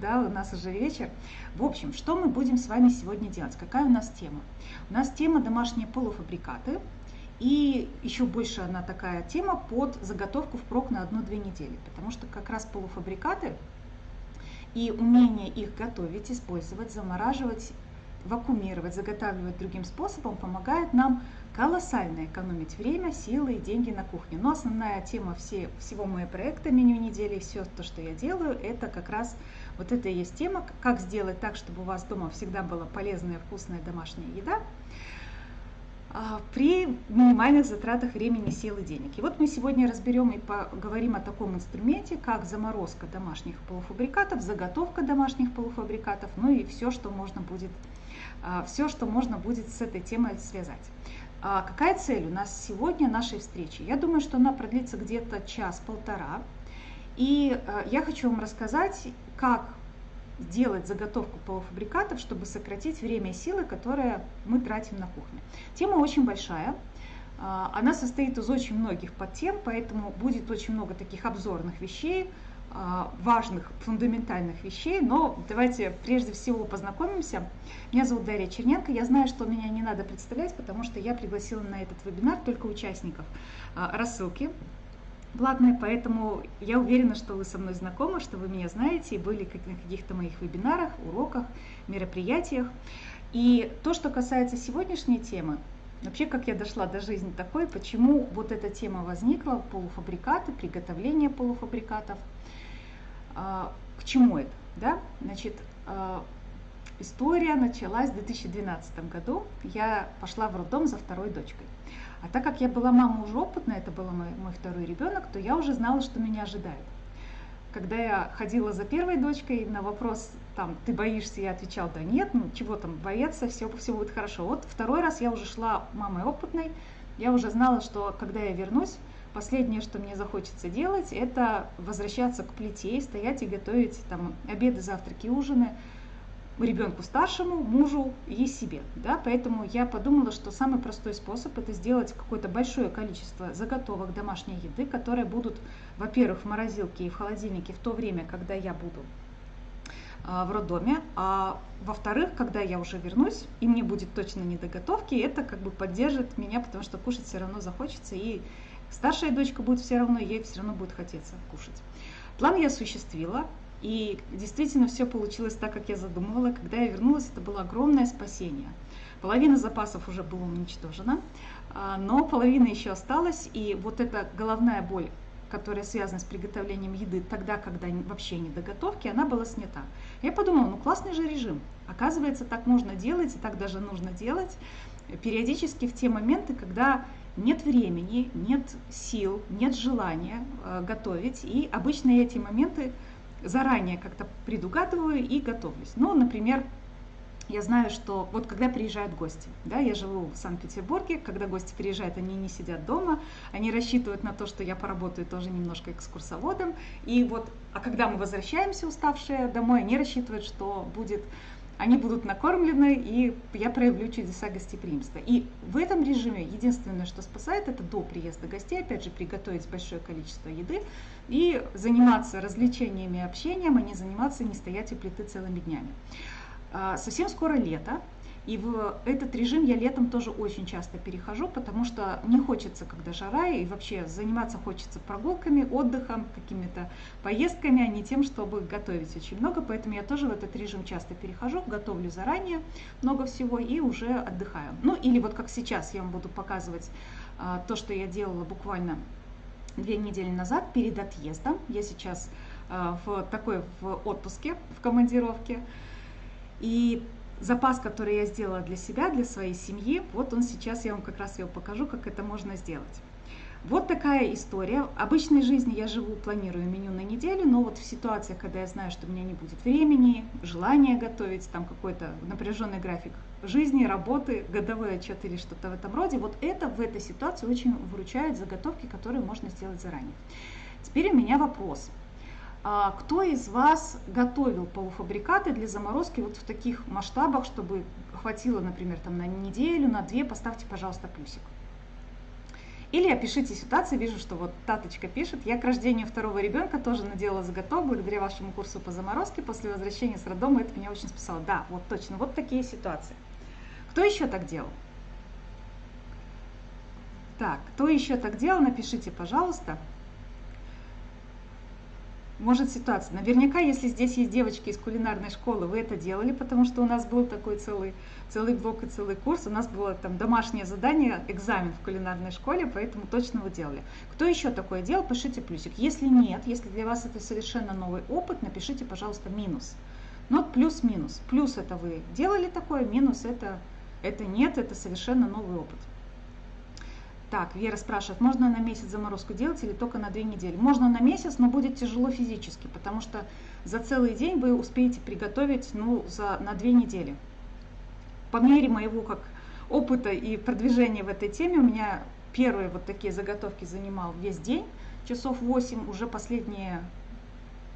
да, у нас уже вечер. В общем, что мы будем с вами сегодня делать? Какая у нас тема? У нас тема домашние полуфабрикаты. И еще больше она такая тема под заготовку впрок на одну-две недели, потому что как раз полуфабрикаты и умение их готовить, использовать, замораживать, вакуумировать, заготавливать другим способом помогает нам колоссально экономить время, силы и деньги на кухне. Но основная тема все, всего моего проекта меню недели, все то, что я делаю, это как раз вот это и есть тема, как сделать так, чтобы у вас дома всегда была полезная, вкусная домашняя еда. А, при минимальных затратах времени, сил и денег. И вот мы сегодня разберем и поговорим о таком инструменте, как заморозка домашних полуфабрикатов, заготовка домашних полуфабрикатов, ну и все, что можно будет, а, все, что можно будет с этой темой связать. А какая цель у нас сегодня нашей встречи? Я думаю, что она продлится где-то час-полтора. И я хочу вам рассказать, как делать заготовку полуфабрикатов, чтобы сократить время и силы, которые мы тратим на кухне. Тема очень большая. А, она состоит из очень многих подтем, поэтому будет очень много таких обзорных вещей, а, важных, фундаментальных вещей, но давайте прежде всего познакомимся. Меня зовут Дарья Черненко, я знаю, что меня не надо представлять, потому что я пригласила на этот вебинар только участников а, рассылки платные, поэтому я уверена, что вы со мной знакомы, что вы меня знаете и были на каких-то моих вебинарах, уроках, мероприятиях. И то, что касается сегодняшней темы, вообще как я дошла до жизни такой, почему вот эта тема возникла, полуфабрикаты, приготовление полуфабрикатов, а, к чему это, да? Значит, а, история началась в 2012 году. Я пошла в роддом за второй дочкой. А так как я была мама уже опытная, это был мой, мой второй ребенок, то я уже знала, что меня ожидает. Когда я ходила за первой дочкой, на вопрос, там, ты боишься, я отвечала, да нет, ну чего там бояться, все, все будет хорошо. Вот второй раз я уже шла мамой опытной, я уже знала, что когда я вернусь, последнее, что мне захочется делать, это возвращаться к плите, стоять и готовить там обеды, завтраки, ужины, ребенку старшему, мужу и себе. Да? Поэтому я подумала, что самый простой способ это сделать какое-то большое количество заготовок домашней еды, которые будут, во-первых, в морозилке и в холодильнике в то время, когда я буду а, в роддоме, а во-вторых, когда я уже вернусь, и мне будет точно не до готовки, это как бы поддержит меня, потому что кушать все равно захочется, и старшая дочка будет все равно, ей все равно будет хотеться кушать. План я осуществила, и действительно все получилось так, как я задумывала. Когда я вернулась, это было огромное спасение. Половина запасов уже была уничтожена, но половина еще осталась. И вот эта головная боль, которая связана с приготовлением еды тогда, когда вообще не до готовки, она была снята. Я подумала, ну классный же режим. Оказывается, так можно делать, и так даже нужно делать периодически в те моменты, когда нет времени, нет сил, нет желания э, готовить. И обычно эти моменты заранее как-то предугадываю и готовлюсь. Ну, например, я знаю, что вот когда приезжают гости, да, я живу в Санкт-Петербурге, когда гости приезжают, они не сидят дома, они рассчитывают на то, что я поработаю тоже немножко экскурсоводом, и вот, а когда мы возвращаемся уставшие домой, они рассчитывают, что будет они будут накормлены, и я проявлю чудеса гостеприимства. И в этом режиме единственное, что спасает, это до приезда гостей, опять же, приготовить большое количество еды и заниматься развлечениями и общением, а не заниматься, не стоять у плиты целыми днями. А, совсем скоро лето, и в этот режим я летом тоже очень часто перехожу, потому что не хочется, когда жара, и вообще заниматься хочется прогулками, отдыхом, какими-то поездками, а не тем, чтобы готовить очень много. Поэтому я тоже в этот режим часто перехожу, готовлю заранее много всего и уже отдыхаю. Ну или вот как сейчас я вам буду показывать а, то, что я делала буквально две недели назад перед отъездом. Я сейчас а, в такой в отпуске, в командировке. И запас, который я сделала для себя, для своей семьи, вот он сейчас, я вам как раз его покажу, как это можно сделать. Вот такая история. Обычной жизни я живу, планирую меню на неделю, но вот в ситуациях, когда я знаю, что у меня не будет времени, желания готовить, там какой-то напряженный график жизни, работы, годовой отчет или что-то в этом роде, вот это в этой ситуации очень выручает заготовки, которые можно сделать заранее. Теперь у меня вопрос. А кто из вас готовил полуфабрикаты для заморозки вот в таких масштабах, чтобы хватило, например, там на неделю, на две, поставьте, пожалуйста, плюсик. Или опишите ситуацию, вижу, что вот Таточка пишет, я к рождению второго ребенка тоже надела заготов, благодаря вашему курсу по заморозке, после возвращения с роддома это меня очень спасало. Да, вот точно, вот такие ситуации. Кто еще так делал? Так, кто еще так делал, напишите, пожалуйста может ситуация. Наверняка, если здесь есть девочки из кулинарной школы, вы это делали, потому что у нас был такой целый, целый блок и целый курс. У нас было там домашнее задание, экзамен в кулинарной школе, поэтому точно вы делали. Кто еще такое делал, пишите плюсик. Если нет, если для вас это совершенно новый опыт, напишите, пожалуйста, минус. Нот плюс-минус. Плюс это вы делали такое, минус это, это нет, это совершенно новый опыт. Так, Вера спрашивает, можно на месяц заморозку делать или только на две недели? Можно на месяц, но будет тяжело физически, потому что за целый день вы успеете приготовить ну, за, на две недели. По мере моего как опыта и продвижения в этой теме, у меня первые вот такие заготовки занимал весь день, часов 8, уже последние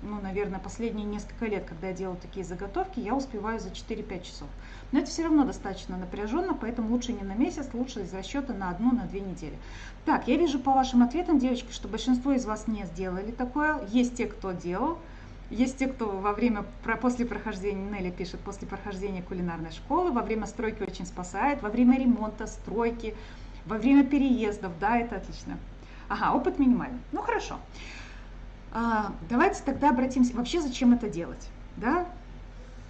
ну, наверное, последние несколько лет, когда я делаю такие заготовки, я успеваю за 4-5 часов. Но это все равно достаточно напряженно, поэтому лучше не на месяц, лучше из расчета на одну, на две недели. Так, я вижу по вашим ответам, девочки, что большинство из вас не сделали такое. Есть те, кто делал. Есть те, кто во время, после прохождения, Нелли пишет, после прохождения кулинарной школы, во время стройки очень спасает, во время ремонта, стройки, во время переездов, да, это отлично. Ага, опыт минимальный. Ну хорошо. А, давайте тогда обратимся, вообще зачем это делать, да?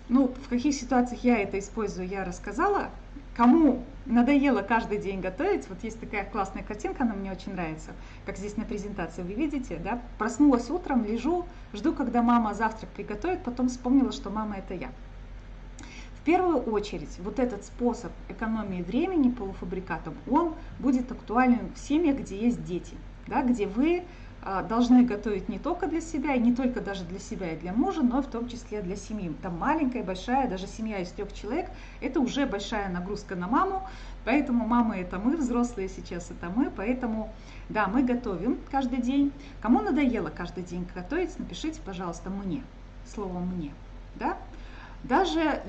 Ну, в каких ситуациях я это использую, я рассказала. Кому надоело каждый день готовить, вот есть такая классная картинка, она мне очень нравится, как здесь на презентации вы видите, да? Проснулась утром, лежу, жду, когда мама завтрак приготовит, потом вспомнила, что мама это я. В первую очередь, вот этот способ экономии времени полуфабрикатом, он будет актуален в семьях, где есть дети, да, где вы должны готовить не только для себя, не только даже для себя и для мужа, но и в том числе для семьи. Там маленькая, большая, даже семья из трех человек, это уже большая нагрузка на маму, поэтому мамы это мы, взрослые сейчас это мы, поэтому да, мы готовим каждый день. Кому надоело каждый день готовить, напишите, пожалуйста, мне, слово мне, да. Даже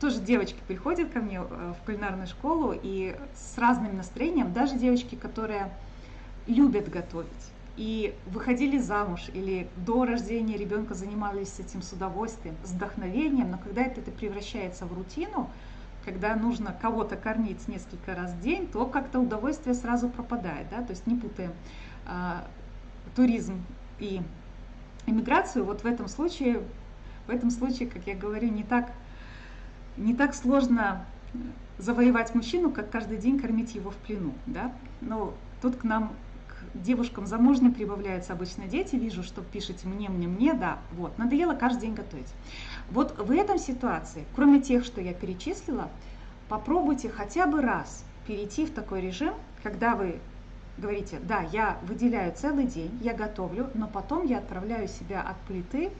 тоже девочки приходят ко мне э, в кулинарную школу и с разным настроением, даже девочки, которые любят готовить и выходили замуж или до рождения ребенка занимались этим с удовольствием, с вдохновением, но когда это, это превращается в рутину, когда нужно кого-то кормить несколько раз в день, то как-то удовольствие сразу пропадает, да, то есть не путаем а, туризм и иммиграцию, вот в этом случае, в этом случае, как я говорю, не так, не так сложно завоевать мужчину, как каждый день кормить его в плену, да, но тут к нам девушкам замужним прибавляются обычно дети, вижу, что пишете мне, мне, мне, да, вот, надоело каждый день готовить. Вот в этом ситуации, кроме тех, что я перечислила, попробуйте хотя бы раз перейти в такой режим, когда вы говорите, да, я выделяю целый день, я готовлю, но потом я отправляю себя от плиты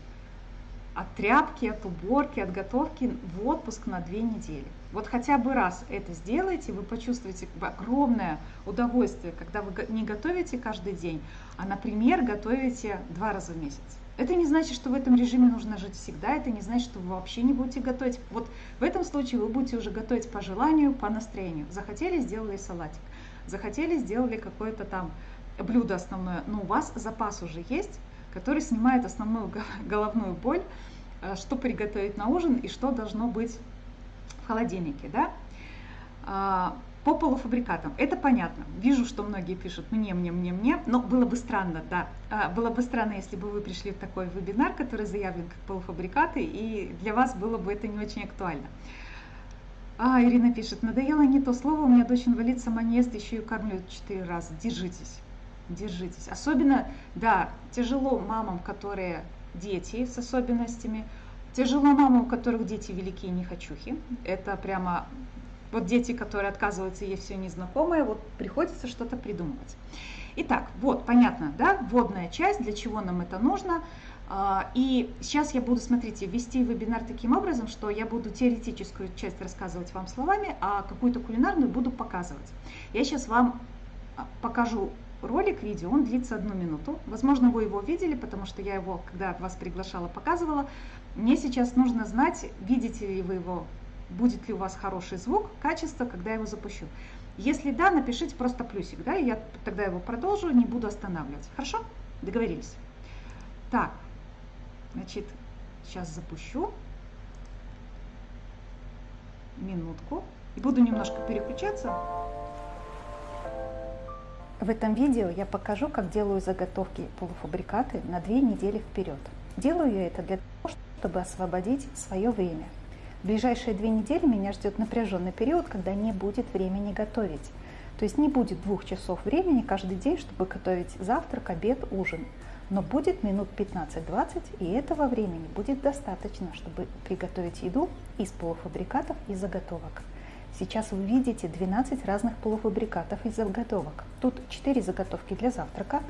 от тряпки, от уборки, от готовки в отпуск на две недели. Вот хотя бы раз это сделайте, вы почувствуете огромное удовольствие, когда вы не готовите каждый день, а, например, готовите два раза в месяц. Это не значит, что в этом режиме нужно жить всегда, это не значит, что вы вообще не будете готовить. Вот в этом случае вы будете уже готовить по желанию, по настроению. Захотели, сделали салатик. Захотели, сделали какое-то там блюдо основное, но у вас запас уже есть, который снимает основную головную боль, э, что приготовить на ужин и что должно быть холодильнике. Да? А, по полуфабрикатам. Это понятно. Вижу, что многие пишут мне, мне, мне, мне, но было бы странно, да. А, было бы странно, если бы вы пришли в такой вебинар, который заявлен как полуфабрикаты, и для вас было бы это не очень актуально. А, Ирина пишет, надоело не то слово, у меня дочь инвалид, сама не ест, еще и кормлю четыре раза. Держитесь держитесь. Особенно, да, тяжело мамам, которые дети с особенностями, тяжело мамам, у которых дети великие нехочухи. Это прямо вот дети, которые отказываются есть все незнакомое, вот приходится что-то придумывать. Итак, вот, понятно, да, вводная часть, для чего нам это нужно. А, и сейчас я буду, смотрите, вести вебинар таким образом, что я буду теоретическую часть рассказывать вам словами, а какую-то кулинарную буду показывать. Я сейчас вам а, покажу ролик, видео, он длится одну минуту. Возможно, вы его видели, потому что я его, когда вас приглашала, показывала. Мне сейчас нужно знать, видите ли вы его, будет ли у вас хороший звук, качество, когда я его запущу. Если да, напишите просто плюсик, да, и я тогда его продолжу, не буду останавливать. Хорошо? Договорились. Так, значит, сейчас запущу. Минутку. И буду немножко переключаться. В этом видео я покажу, как делаю заготовки полуфабрикаты на две недели вперед. Делаю я это для того, чтобы освободить свое время. В ближайшие две недели меня ждет напряженный период, когда не будет времени готовить. То есть не будет двух часов времени каждый день, чтобы готовить завтрак, обед, ужин. Но будет минут 15-20, и этого времени будет достаточно, чтобы приготовить еду из полуфабрикатов и заготовок. Сейчас вы видите 12 разных полуфабрикатов и заготовок. Тут 4 заготовки для завтрака,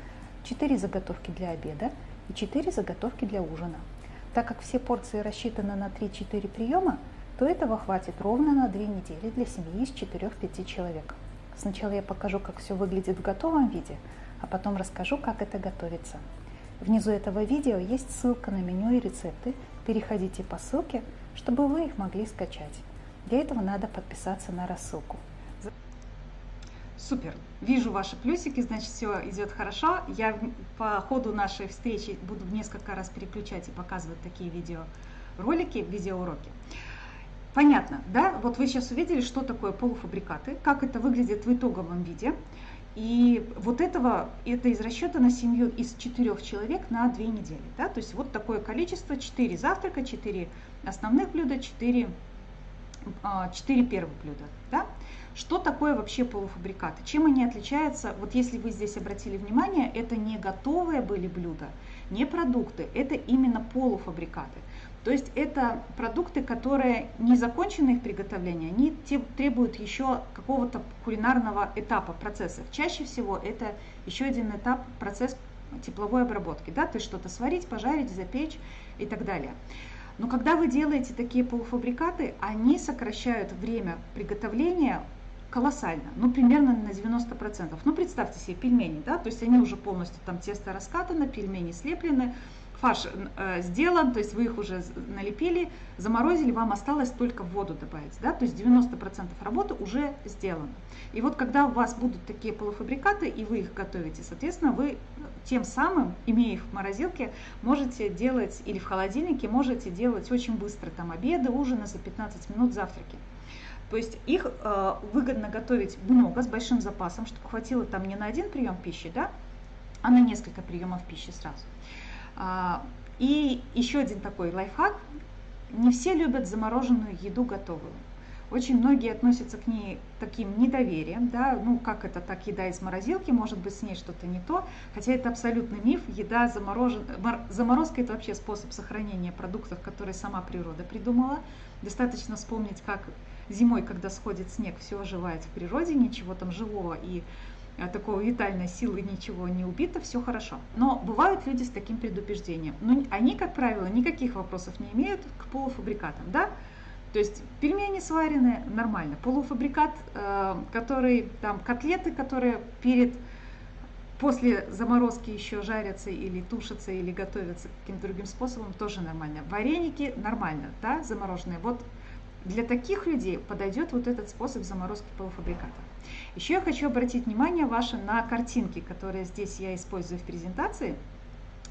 4 заготовки для обеда и 4 заготовки для ужина. Так как все порции рассчитаны на 3-4 приема, то этого хватит ровно на 2 недели для семьи из 4-5 человек. Сначала я покажу, как все выглядит в готовом виде, а потом расскажу, как это готовится. Внизу этого видео есть ссылка на меню и рецепты. Переходите по ссылке, чтобы вы их могли скачать. Для этого надо подписаться на рассылку. Супер. Вижу ваши плюсики, значит, все идет хорошо. Я по ходу нашей встречи буду несколько раз переключать и показывать такие видеоролики, видеоуроки. Понятно, да? Вот вы сейчас увидели, что такое полуфабрикаты, как это выглядит в итоговом виде. И вот этого, это из расчета на семью из четырех человек на две недели. Да? То есть вот такое количество, 4 завтрака, 4 основных блюда, 4 4 первых блюда. Да? Что такое вообще полуфабрикаты? Чем они отличаются? Вот если вы здесь обратили внимание, это не готовые были блюда, не продукты, это именно полуфабрикаты. То есть это продукты, которые не закончены их приготовление, они требуют еще какого-то кулинарного этапа, процесса. Чаще всего это еще один этап, процесс тепловой обработки. Да? То есть что-то сварить, пожарить, запечь и так далее. Но когда вы делаете такие полуфабрикаты, они сокращают время приготовления колоссально, ну примерно на 90%. Ну представьте себе пельмени, да, то есть они уже полностью там тесто раскатано, пельмени слеплены, фарш э, сделан, то есть вы их уже налепили, заморозили, вам осталось только воду добавить, да, то есть 90% работы уже сделано. И вот когда у вас будут такие полуфабрикаты, и вы их готовите, соответственно, вы тем самым, имея их в морозилке, можете делать, или в холодильнике, можете делать очень быстро там обеды, ужины за 15 минут, завтраки. То есть их э, выгодно готовить много, с большим запасом, чтобы хватило там не на один прием пищи, да, а на несколько приемов пищи сразу. А, и еще один такой лайфхак. Не все любят замороженную еду готовую. Очень многие относятся к ней таким недоверием, да, ну как это так, еда из морозилки, может быть с ней что-то не то, хотя это абсолютный миф, еда замороженная, заморозка это вообще способ сохранения продуктов, которые сама природа придумала. Достаточно вспомнить, как зимой, когда сходит снег, все оживает в природе, ничего там живого и Э, такого витальной силы ничего не убито, все хорошо. Но бывают люди с таким предубеждением. Но они, как правило, никаких вопросов не имеют к полуфабрикатам, да? То есть пельмени сваренные нормально, полуфабрикат, э, который там котлеты, которые перед после заморозки еще жарятся или тушатся или готовятся каким-то другим способом, тоже нормально. Вареники нормально, да, замороженные. Вот для таких людей подойдет вот этот способ заморозки полуфабриката. Еще я хочу обратить внимание ваше на картинки, которые здесь я использую в презентации.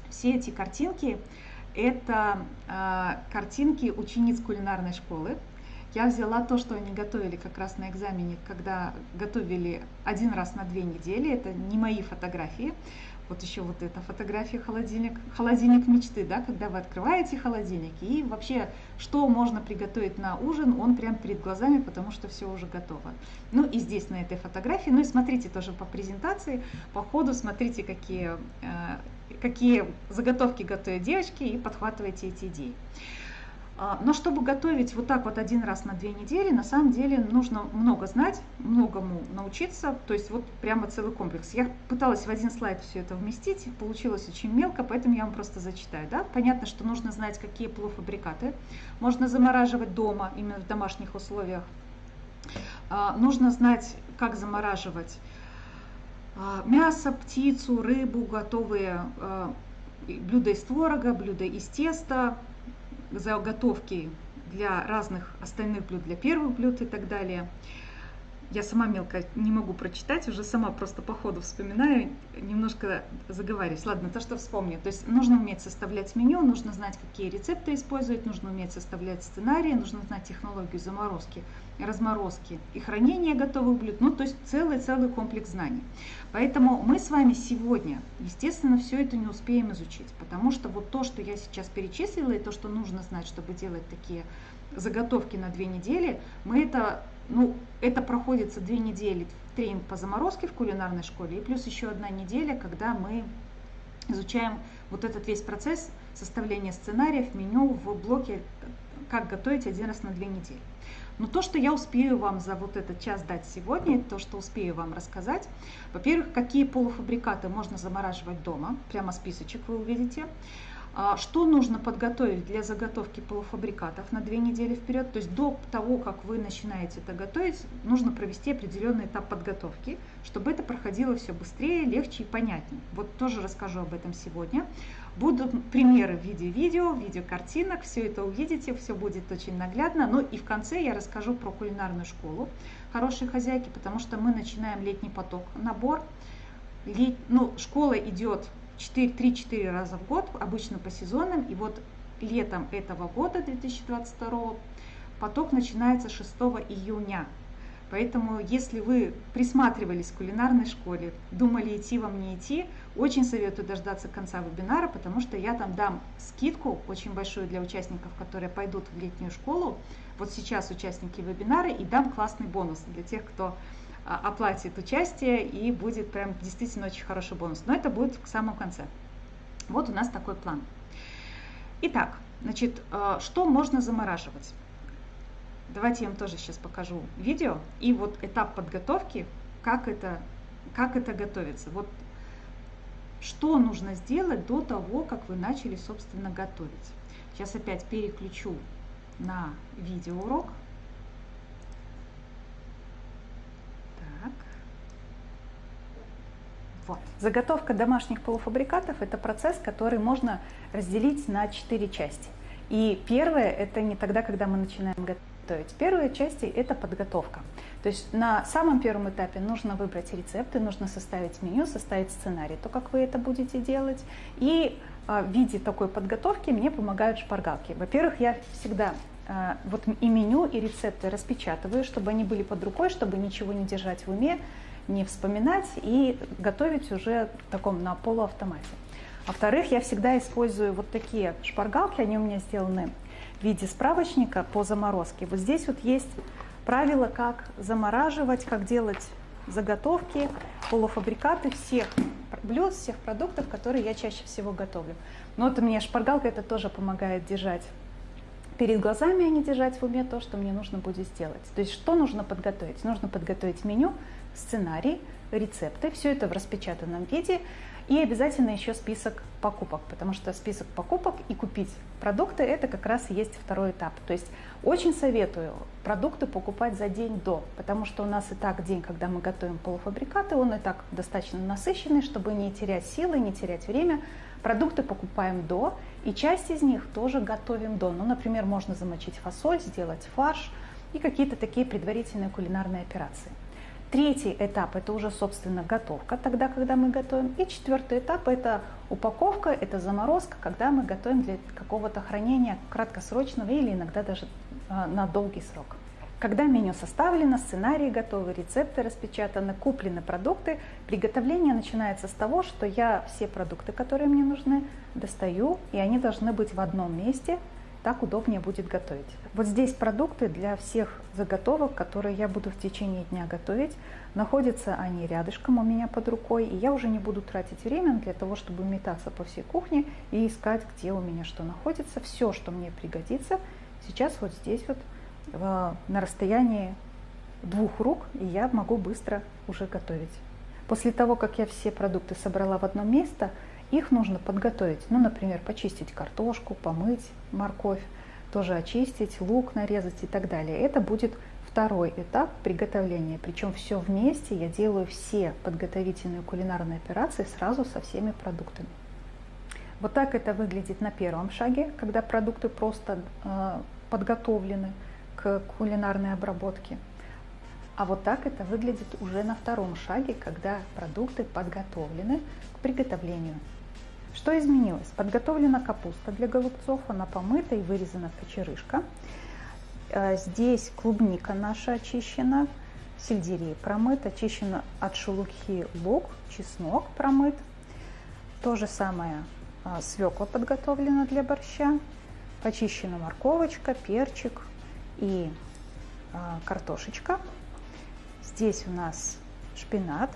Все эти картинки – это э, картинки учениц кулинарной школы. Я взяла то, что они готовили как раз на экзамене, когда готовили один раз на две недели. Это не мои фотографии. Вот еще вот эта фотография холодильник, холодильник мечты, да, когда вы открываете холодильник и вообще, что можно приготовить на ужин, он прям перед глазами, потому что все уже готово. Ну и здесь на этой фотографии, ну и смотрите тоже по презентации, по ходу смотрите, какие, э, какие заготовки готовят девочки и подхватывайте эти идеи. А, но чтобы готовить вот так вот один раз на две недели, на самом деле нужно много знать, многому научиться, то есть вот прямо целый комплекс. Я пыталась в один слайд все это вместить, получилось очень мелко, поэтому я вам просто зачитаю. Да? Понятно, что нужно знать, какие полуфабрикаты можно замораживать дома, именно в домашних условиях. А, нужно знать, как замораживать а, мясо, птицу, рыбу, готовые блюда из творога, блюда из теста, заготовки для разных остальных блюд, для первых блюд и так далее. я сама мелко не могу прочитать, уже сама просто по ходу вспоминаю, немножко заговариваюсь. Ладно, то, что вспомню. То есть нужно уметь составлять меню, нужно знать, какие рецепты использовать, нужно уметь составлять сценарии, нужно знать технологию заморозки, разморозки и хранения готовых блюд. Ну, то есть целый-целый комплекс знаний. Поэтому мы с вами сегодня, естественно, все это не успеем изучить, потому что вот то, что я сейчас перечислила, и то, что нужно знать, чтобы делать такие заготовки на две недели, мы это ну, это проходится две недели тренинг по заморозке в кулинарной школе, и плюс еще одна неделя, когда мы изучаем вот этот весь процесс составления сценариев, меню в блоке «Как готовить один раз на две недели». Но то, что я успею вам за вот этот час дать сегодня, то, что успею вам рассказать, во-первых, какие полуфабрикаты можно замораживать дома, прямо списочек вы увидите. А что нужно подготовить для заготовки полуфабрикатов на две недели вперед? То есть до того, как вы начинаете это готовить, нужно провести определенный этап подготовки, чтобы это проходило все быстрее, легче и понятнее. Вот тоже расскажу об этом сегодня. Будут примеры в виде видео, в виде картинок, все это увидите, все будет очень наглядно. Ну и в конце я расскажу про кулинарную школу хорошей хозяйки, потому что мы начинаем летний поток, набор. Ну, школа идет 3-4 раза в год, обычно по сезонам. И вот летом этого года, 2022, поток начинается 6 июня. Поэтому, если вы присматривались к кулинарной школе, думали идти вам не идти, очень советую дождаться конца вебинара, потому что я там дам скидку очень большую для участников, которые пойдут в летнюю школу. Вот сейчас участники вебинара и дам классный бонус для тех, кто оплатит участие и будет прям действительно очень хороший бонус. Но это будет в самом конце. Вот у нас такой план. Итак, значит, а, что можно замораживать? Давайте я вам тоже сейчас покажу видео и вот этап подготовки, как это, как это готовится. Вот что нужно сделать до того, как вы начали, собственно, готовить. Сейчас опять переключу на видеоурок. Вот. Заготовка домашних полуфабрикатов – это процесс, который можно разделить на четыре части. И первое – это не тогда, когда мы начинаем готовить. Первая часть – это подготовка. То есть на самом первом этапе нужно выбрать рецепты, нужно составить меню, составить сценарий, то, как вы это будете делать. И а, в виде такой подготовки мне помогают шпаргалки. Во-первых, я всегда а, вот и меню, и рецепты распечатываю, чтобы они были под рукой, чтобы ничего не держать в уме, не вспоминать и готовить уже в таком на полуавтомате. Во-вторых, я всегда использую вот такие шпаргалки, они у меня сделаны в виде справочника по заморозке. Вот здесь вот есть правила, как замораживать, как делать заготовки, полуфабрикаты всех блюд, всех продуктов, которые я чаще всего готовлю. Но вот мне шпаргалка это тоже помогает держать перед глазами, а не держать в уме то, что мне нужно будет сделать. То есть что нужно подготовить? Нужно подготовить меню, сценарий, рецепты, все это в распечатанном виде и обязательно еще список покупок, потому что список покупок и купить продукты это как раз и есть второй этап. То есть очень советую продукты покупать за день до, потому что у нас и так день, когда мы готовим полуфабрикаты, он и так достаточно насыщенный, чтобы не терять силы, не терять время. Продукты покупаем до, и часть из них тоже готовим до. Ну, например, можно замочить фасоль, сделать фарш и какие-то такие предварительные кулинарные операции. Третий этап – это уже, собственно, готовка, тогда, когда мы готовим. И четвертый этап – это упаковка, это заморозка, когда мы готовим для какого-то хранения краткосрочного или иногда даже а, на долгий срок. Когда меню составлено, сценарии готовы, рецепты распечатаны, куплены продукты, приготовление начинается с того, что я все продукты, которые мне нужны, достаю, и они должны быть в одном месте, так удобнее будет готовить. Вот здесь продукты для всех заготовок, которые я буду в течение дня готовить. Находятся они рядышком у меня под рукой, и я уже не буду тратить время для того, чтобы метаться по всей кухне и искать, где у меня что находится. Все, что мне пригодится, сейчас вот здесь вот на расстоянии двух рук, и я могу быстро уже готовить. После того, как я все продукты собрала в одно место, их нужно подготовить, ну, например, почистить картошку, помыть морковь, тоже очистить, лук нарезать и так далее. Это будет второй этап приготовления. Причем все вместе я делаю все подготовительные кулинарные операции сразу со всеми продуктами. Вот так это выглядит на первом шаге, когда продукты просто э, подготовлены к кулинарной обработке. А вот так это выглядит уже на втором шаге, когда продукты подготовлены к приготовлению. Что изменилось? Подготовлена капуста для голубцов, она помыта и вырезана в кочерышка. Э, здесь клубника наша очищена, сельдерей промыт, очищена от шелухи лук, чеснок промыт. То же самое э, свекла подготовлена для борща, почищена морковочка, перчик и э, картошечка. Здесь у нас шпинат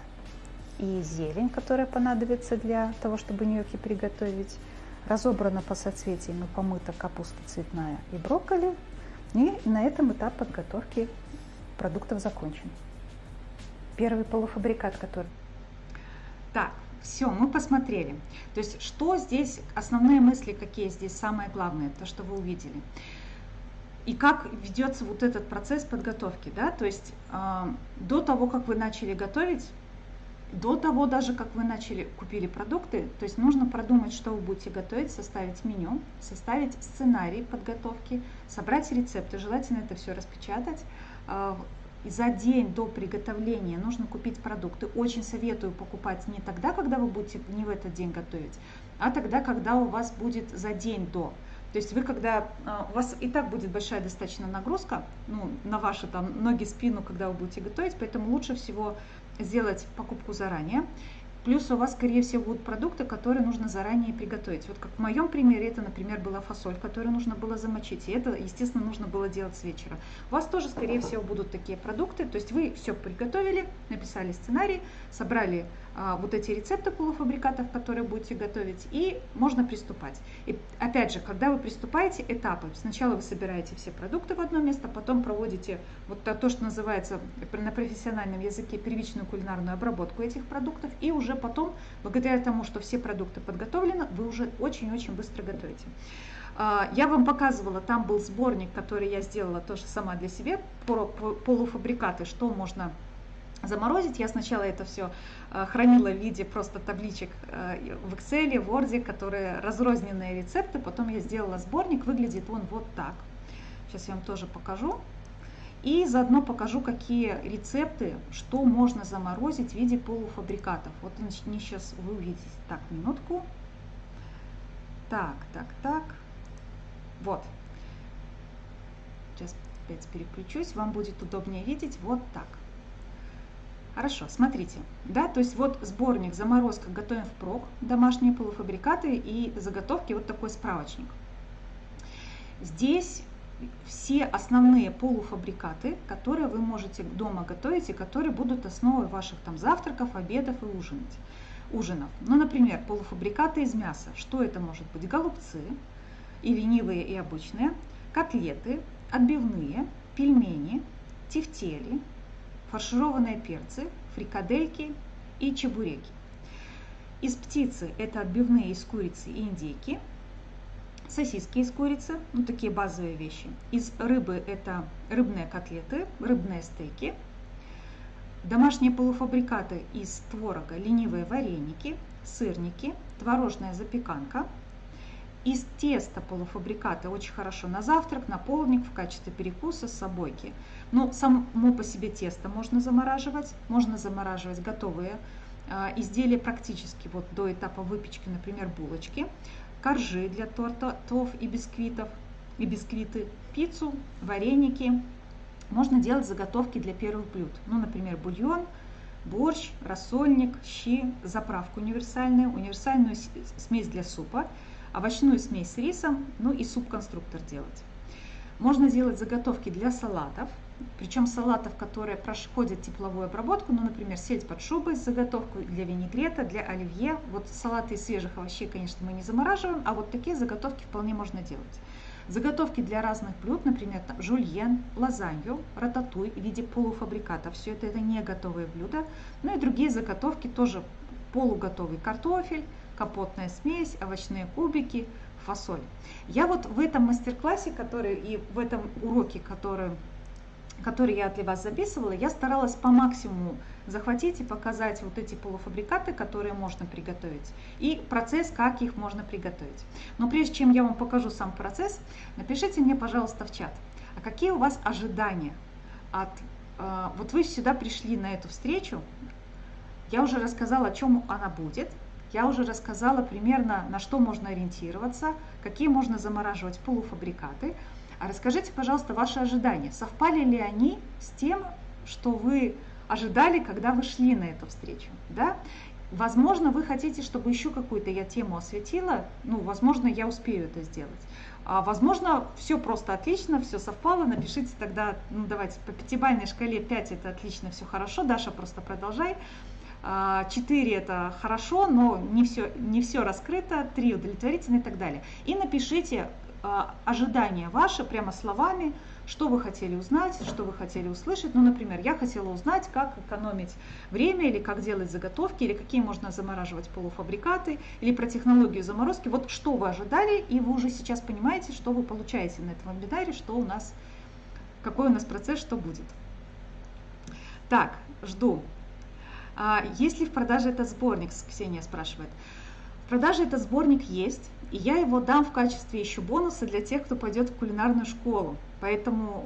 и зелень, которая понадобится для того, чтобы ньокки приготовить. Разобрана по соцветиям и помыта капуста цветная и брокколи. И на этом этап подготовки продуктов закончен. Первый полуфабрикат, который... Так, все, мы посмотрели. То есть, что здесь, основные мысли, какие здесь, самое главное, то, что вы увидели и как ведется вот этот процесс подготовки, да, то есть э, до того, как вы начали готовить, до того даже, как вы начали, купили продукты, то есть нужно продумать, что вы будете готовить, составить меню, составить сценарий подготовки, собрать рецепты, желательно это все распечатать. Э, за день до приготовления нужно купить продукты. Очень советую покупать не тогда, когда вы будете не в этот день готовить, а тогда, когда у вас будет за день до. То есть вы когда, а, у вас и так будет большая достаточно нагрузка ну, на ваши там ноги, спину, когда вы будете готовить, поэтому лучше всего сделать покупку заранее. Плюс у вас, скорее всего, будут продукты, которые нужно заранее приготовить. Вот как в моем примере, это, например, была фасоль, которую нужно было замочить. И это, естественно, нужно было делать с вечера. У вас тоже, скорее всего, будут такие продукты. То есть вы все приготовили, написали сценарий, собрали вот эти рецепты полуфабрикатов, которые будете готовить, и можно приступать. И опять же, когда вы приступаете, этапы. Сначала вы собираете все продукты в одно место, потом проводите вот то, что называется на профессиональном языке первичную кулинарную обработку этих продуктов, и уже потом, благодаря тому, что все продукты подготовлены, вы уже очень-очень быстро готовите. А, я вам показывала, там был сборник, который я сделала тоже сама для себя, про полуфабрикаты, что можно заморозить. Я сначала это все хранила в виде просто табличек э, в Excel, в Word, которые разрозненные рецепты. Потом я сделала сборник, выглядит он вот так. Сейчас я вам тоже покажу. И заодно покажу, какие рецепты, что можно заморозить в виде полуфабрикатов. Вот они сейчас вы увидите. Так, минутку. Так, так, так. Вот. Сейчас опять переключусь, вам будет удобнее видеть. Вот так. Хорошо, смотрите, да, то есть вот сборник заморозка готовим впрок, домашние полуфабрикаты и заготовки, вот такой справочник. Здесь все основные полуфабрикаты, которые вы можете дома готовить и которые будут основой ваших там завтраков, обедов и ужинать, ужинов. Ну, например, полуфабрикаты из мяса. Что это может быть? Голубцы, и ленивые, и обычные, котлеты, отбивные, пельмени, тефтели, фаршированные перцы, фрикадельки и чебуреки. Из птицы это отбивные из курицы и индейки, сосиски из курицы, ну такие базовые вещи. Из рыбы это рыбные котлеты, рыбные стейки, домашние полуфабрикаты из творога, ленивые вареники, сырники, творожная запеканка – из теста полуфабриката очень хорошо на завтрак, на полдник, в качестве перекуса с собойки. Но само по себе тесто можно замораживать, можно замораживать готовые э, изделия практически вот до этапа выпечки, например, булочки, коржи для тортов и бисквитов, и бисквиты, пиццу, вареники. Можно делать заготовки для первых блюд, ну, например, бульон, борщ, рассольник, щи, заправку универсальную, универсальную смесь для супа – овощную смесь с рисом, ну и суп-конструктор делать. Можно делать заготовки для салатов, причем салатов, которые проходят тепловую обработку, ну, например, сельдь под шубой с заготовкой для винегрета, для оливье. Вот салаты из свежих овощей, конечно, мы не замораживаем, а вот такие заготовки вполне можно делать. Заготовки для разных блюд, например, там, жульен, лазанью, рататуй в виде полуфабриката. Все это, это не готовые блюда. Ну и другие заготовки тоже полуготовый картофель, капотная смесь, овощные кубики, фасоль. Я вот в этом мастер-классе, который и в этом уроке, который, который я для вас записывала, я старалась по максимуму захватить и показать вот эти полуфабрикаты, которые можно приготовить, и процесс, как их можно приготовить. Но прежде чем я вам покажу сам процесс, напишите мне, пожалуйста, в чат, а какие у вас ожидания от а, вот вы сюда пришли на эту встречу, я уже рассказала, о чем она будет, я уже рассказала примерно, на что можно ориентироваться, какие можно замораживать полуфабрикаты. А расскажите, пожалуйста, ваши ожидания. Совпали ли они с тем, что вы ожидали, когда вы шли на эту встречу? Да? Возможно, вы хотите, чтобы еще какую-то я тему осветила. Ну, возможно, я успею это сделать. А, возможно, все просто отлично, все совпало. Напишите тогда, ну давайте, по пятибалльной шкале 5 это отлично, все хорошо. Даша, просто продолжай. 4 а, это хорошо, но не все, не все раскрыто, 3 удовлетворительно и так далее. И напишите ожидания ваши прямо словами, что вы хотели узнать, что вы хотели услышать. Ну, например, я хотела узнать, как экономить время, или как делать заготовки, или какие можно замораживать полуфабрикаты, или про технологию заморозки. Вот что вы ожидали, и вы уже сейчас понимаете, что вы получаете на этом вебинаре, что у нас, какой у нас процесс, что будет. Так, жду. А, есть ли в продаже этот сборник, Ксения спрашивает. В продаже этот сборник есть, и я его дам в качестве еще бонуса для тех, кто пойдет в кулинарную школу. Поэтому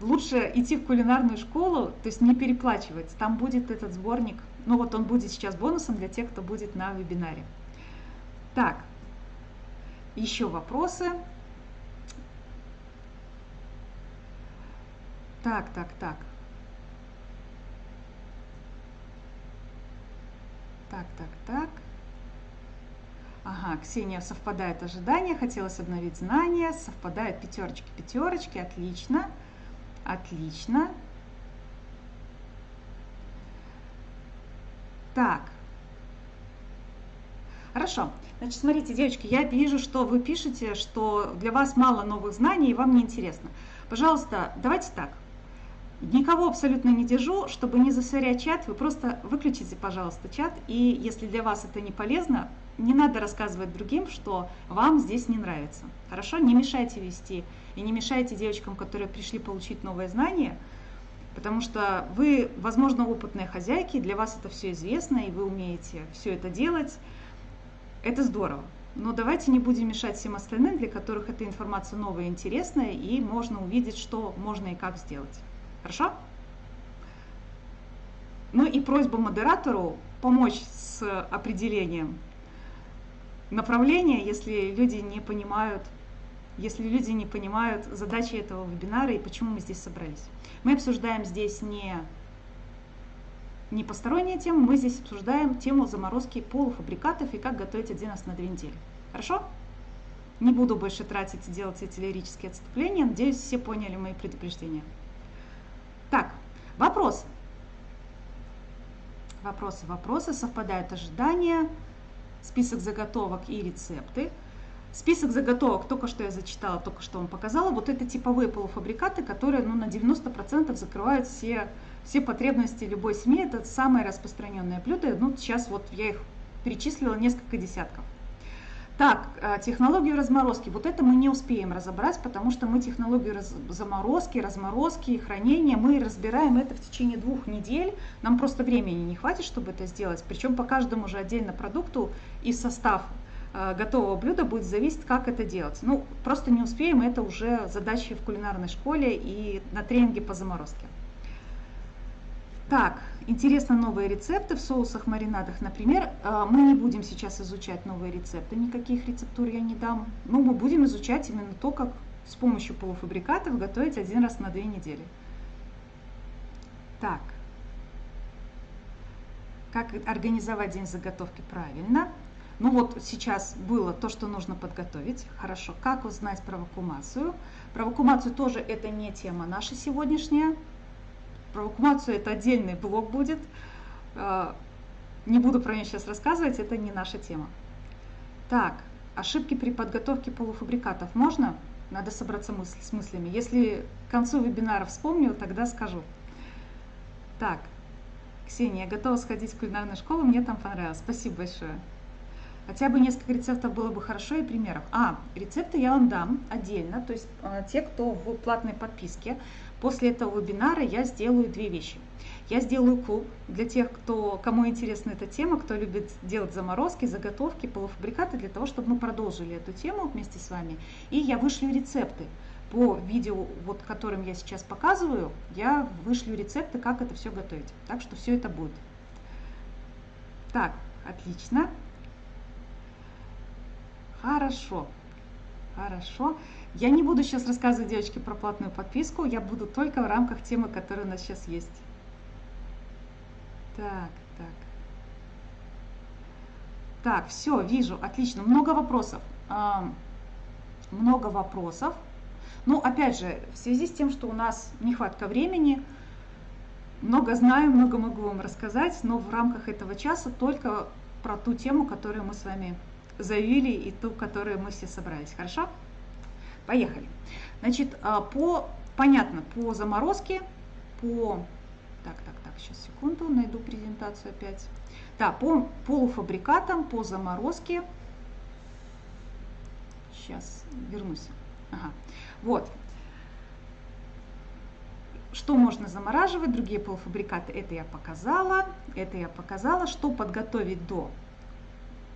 лучше идти в кулинарную школу, то есть не переплачивать. Там будет этот сборник, ну вот он будет сейчас бонусом для тех, кто будет на вебинаре. Так, еще вопросы. Так, так, так. Так, так, так. Ага, Ксения, совпадает ожидания, хотелось обновить знания, совпадают пятерочки, пятерочки, отлично, отлично. Так, хорошо. Значит, смотрите, девочки, я вижу, что вы пишете, что для вас мало новых знаний и вам не интересно. Пожалуйста, давайте так. Никого абсолютно не держу, чтобы не засорять чат, вы просто выключите, пожалуйста, чат, и если для вас это не полезно, не надо рассказывать другим, что вам здесь не нравится. Хорошо? Не мешайте вести и не мешайте девочкам, которые пришли получить новые знания, потому что вы, возможно, опытные хозяйки, для вас это все известно, и вы умеете все это делать. Это здорово. Но давайте не будем мешать всем остальным, для которых эта информация новая и интересная, и можно увидеть, что можно и как сделать. Хорошо? Ну и просьба модератору помочь с определением направления, если люди не понимают, если люди не понимают задачи этого вебинара и почему мы здесь собрались. Мы обсуждаем здесь не, не посторонние темы, мы здесь обсуждаем тему заморозки полуфабрикатов и как готовить один раз на две недели. Хорошо? Не буду больше тратить и делать эти лирические отступления. Надеюсь, все поняли мои предупреждения. Так, вопросы. Вопросы, вопросы, совпадают ожидания, список заготовок и рецепты. Список заготовок, только что я зачитала, только что вам показала, вот это типовые полуфабрикаты, которые ну, на 90% закрывают все, все потребности любой семьи. Это самое распространенное блюдо. Ну, сейчас вот я их перечислила несколько десятков. Так, э, технологию разморозки. Вот это мы не успеем разобрать, потому что мы технологию раз, заморозки, разморозки, хранения, мы разбираем это в течение двух недель. Нам просто времени не хватит, чтобы это сделать. Причем по каждому же отдельно продукту и состав э, готового блюда будет зависеть, как это делать. Ну, просто не успеем, это уже задачи в кулинарной школе и на тренинге по заморозке. Так, интересно новые рецепты в соусах, маринадах. Например, э, мы не будем сейчас изучать новые рецепты, никаких рецептур я не дам. Но мы будем изучать именно то, как с помощью полуфабрикатов готовить один раз на две недели. Так, как организовать день заготовки правильно? Ну вот сейчас было то, что нужно подготовить. Хорошо, как узнать про вакуумацию? Про вакуумацию тоже это не тема наша сегодняшняя. Про вакуумацию это отдельный блог будет. А, не буду про нее сейчас рассказывать, это не наша тема. Так, ошибки при подготовке полуфабрикатов можно? Надо собраться мысль, с мыслями. Если к концу вебинара вспомню, тогда скажу. Так, Ксения, я готова сходить в кулинарную школу, мне там понравилось. Спасибо большое. Хотя бы несколько рецептов было бы хорошо и примеров. А, рецепты я вам дам отдельно, то есть э, те, кто в платной подписке. После этого вебинара я сделаю две вещи. Я сделаю клуб для тех, кто, кому интересна эта тема, кто любит делать заморозки, заготовки, полуфабрикаты, для того, чтобы мы продолжили эту тему вместе с вами. И я вышлю рецепты по видео, вот которым я сейчас показываю, я вышлю рецепты, как это все готовить. Так что все это будет. Так, отлично. Хорошо. Хорошо. Я не буду сейчас рассказывать, девочки, про платную подписку. Я буду только в рамках темы, которая у нас сейчас есть. Так, так. Так, все, вижу, отлично. Много вопросов. Много вопросов. Ну, опять же, в связи с тем, что у нас нехватка времени, много знаю, много могу вам рассказать, но в рамках этого часа только про ту тему, которую мы с вами заявили и ту, которую мы все собрались. Хорошо? Поехали. Значит, а, по, понятно, по заморозке, по... Так, так, так, сейчас секунду, найду презентацию опять. Да, по полуфабрикатам, по заморозке. Сейчас вернусь. Ага. Вот. Что можно замораживать, другие полуфабрикаты, это я показала. Это я показала. Что подготовить до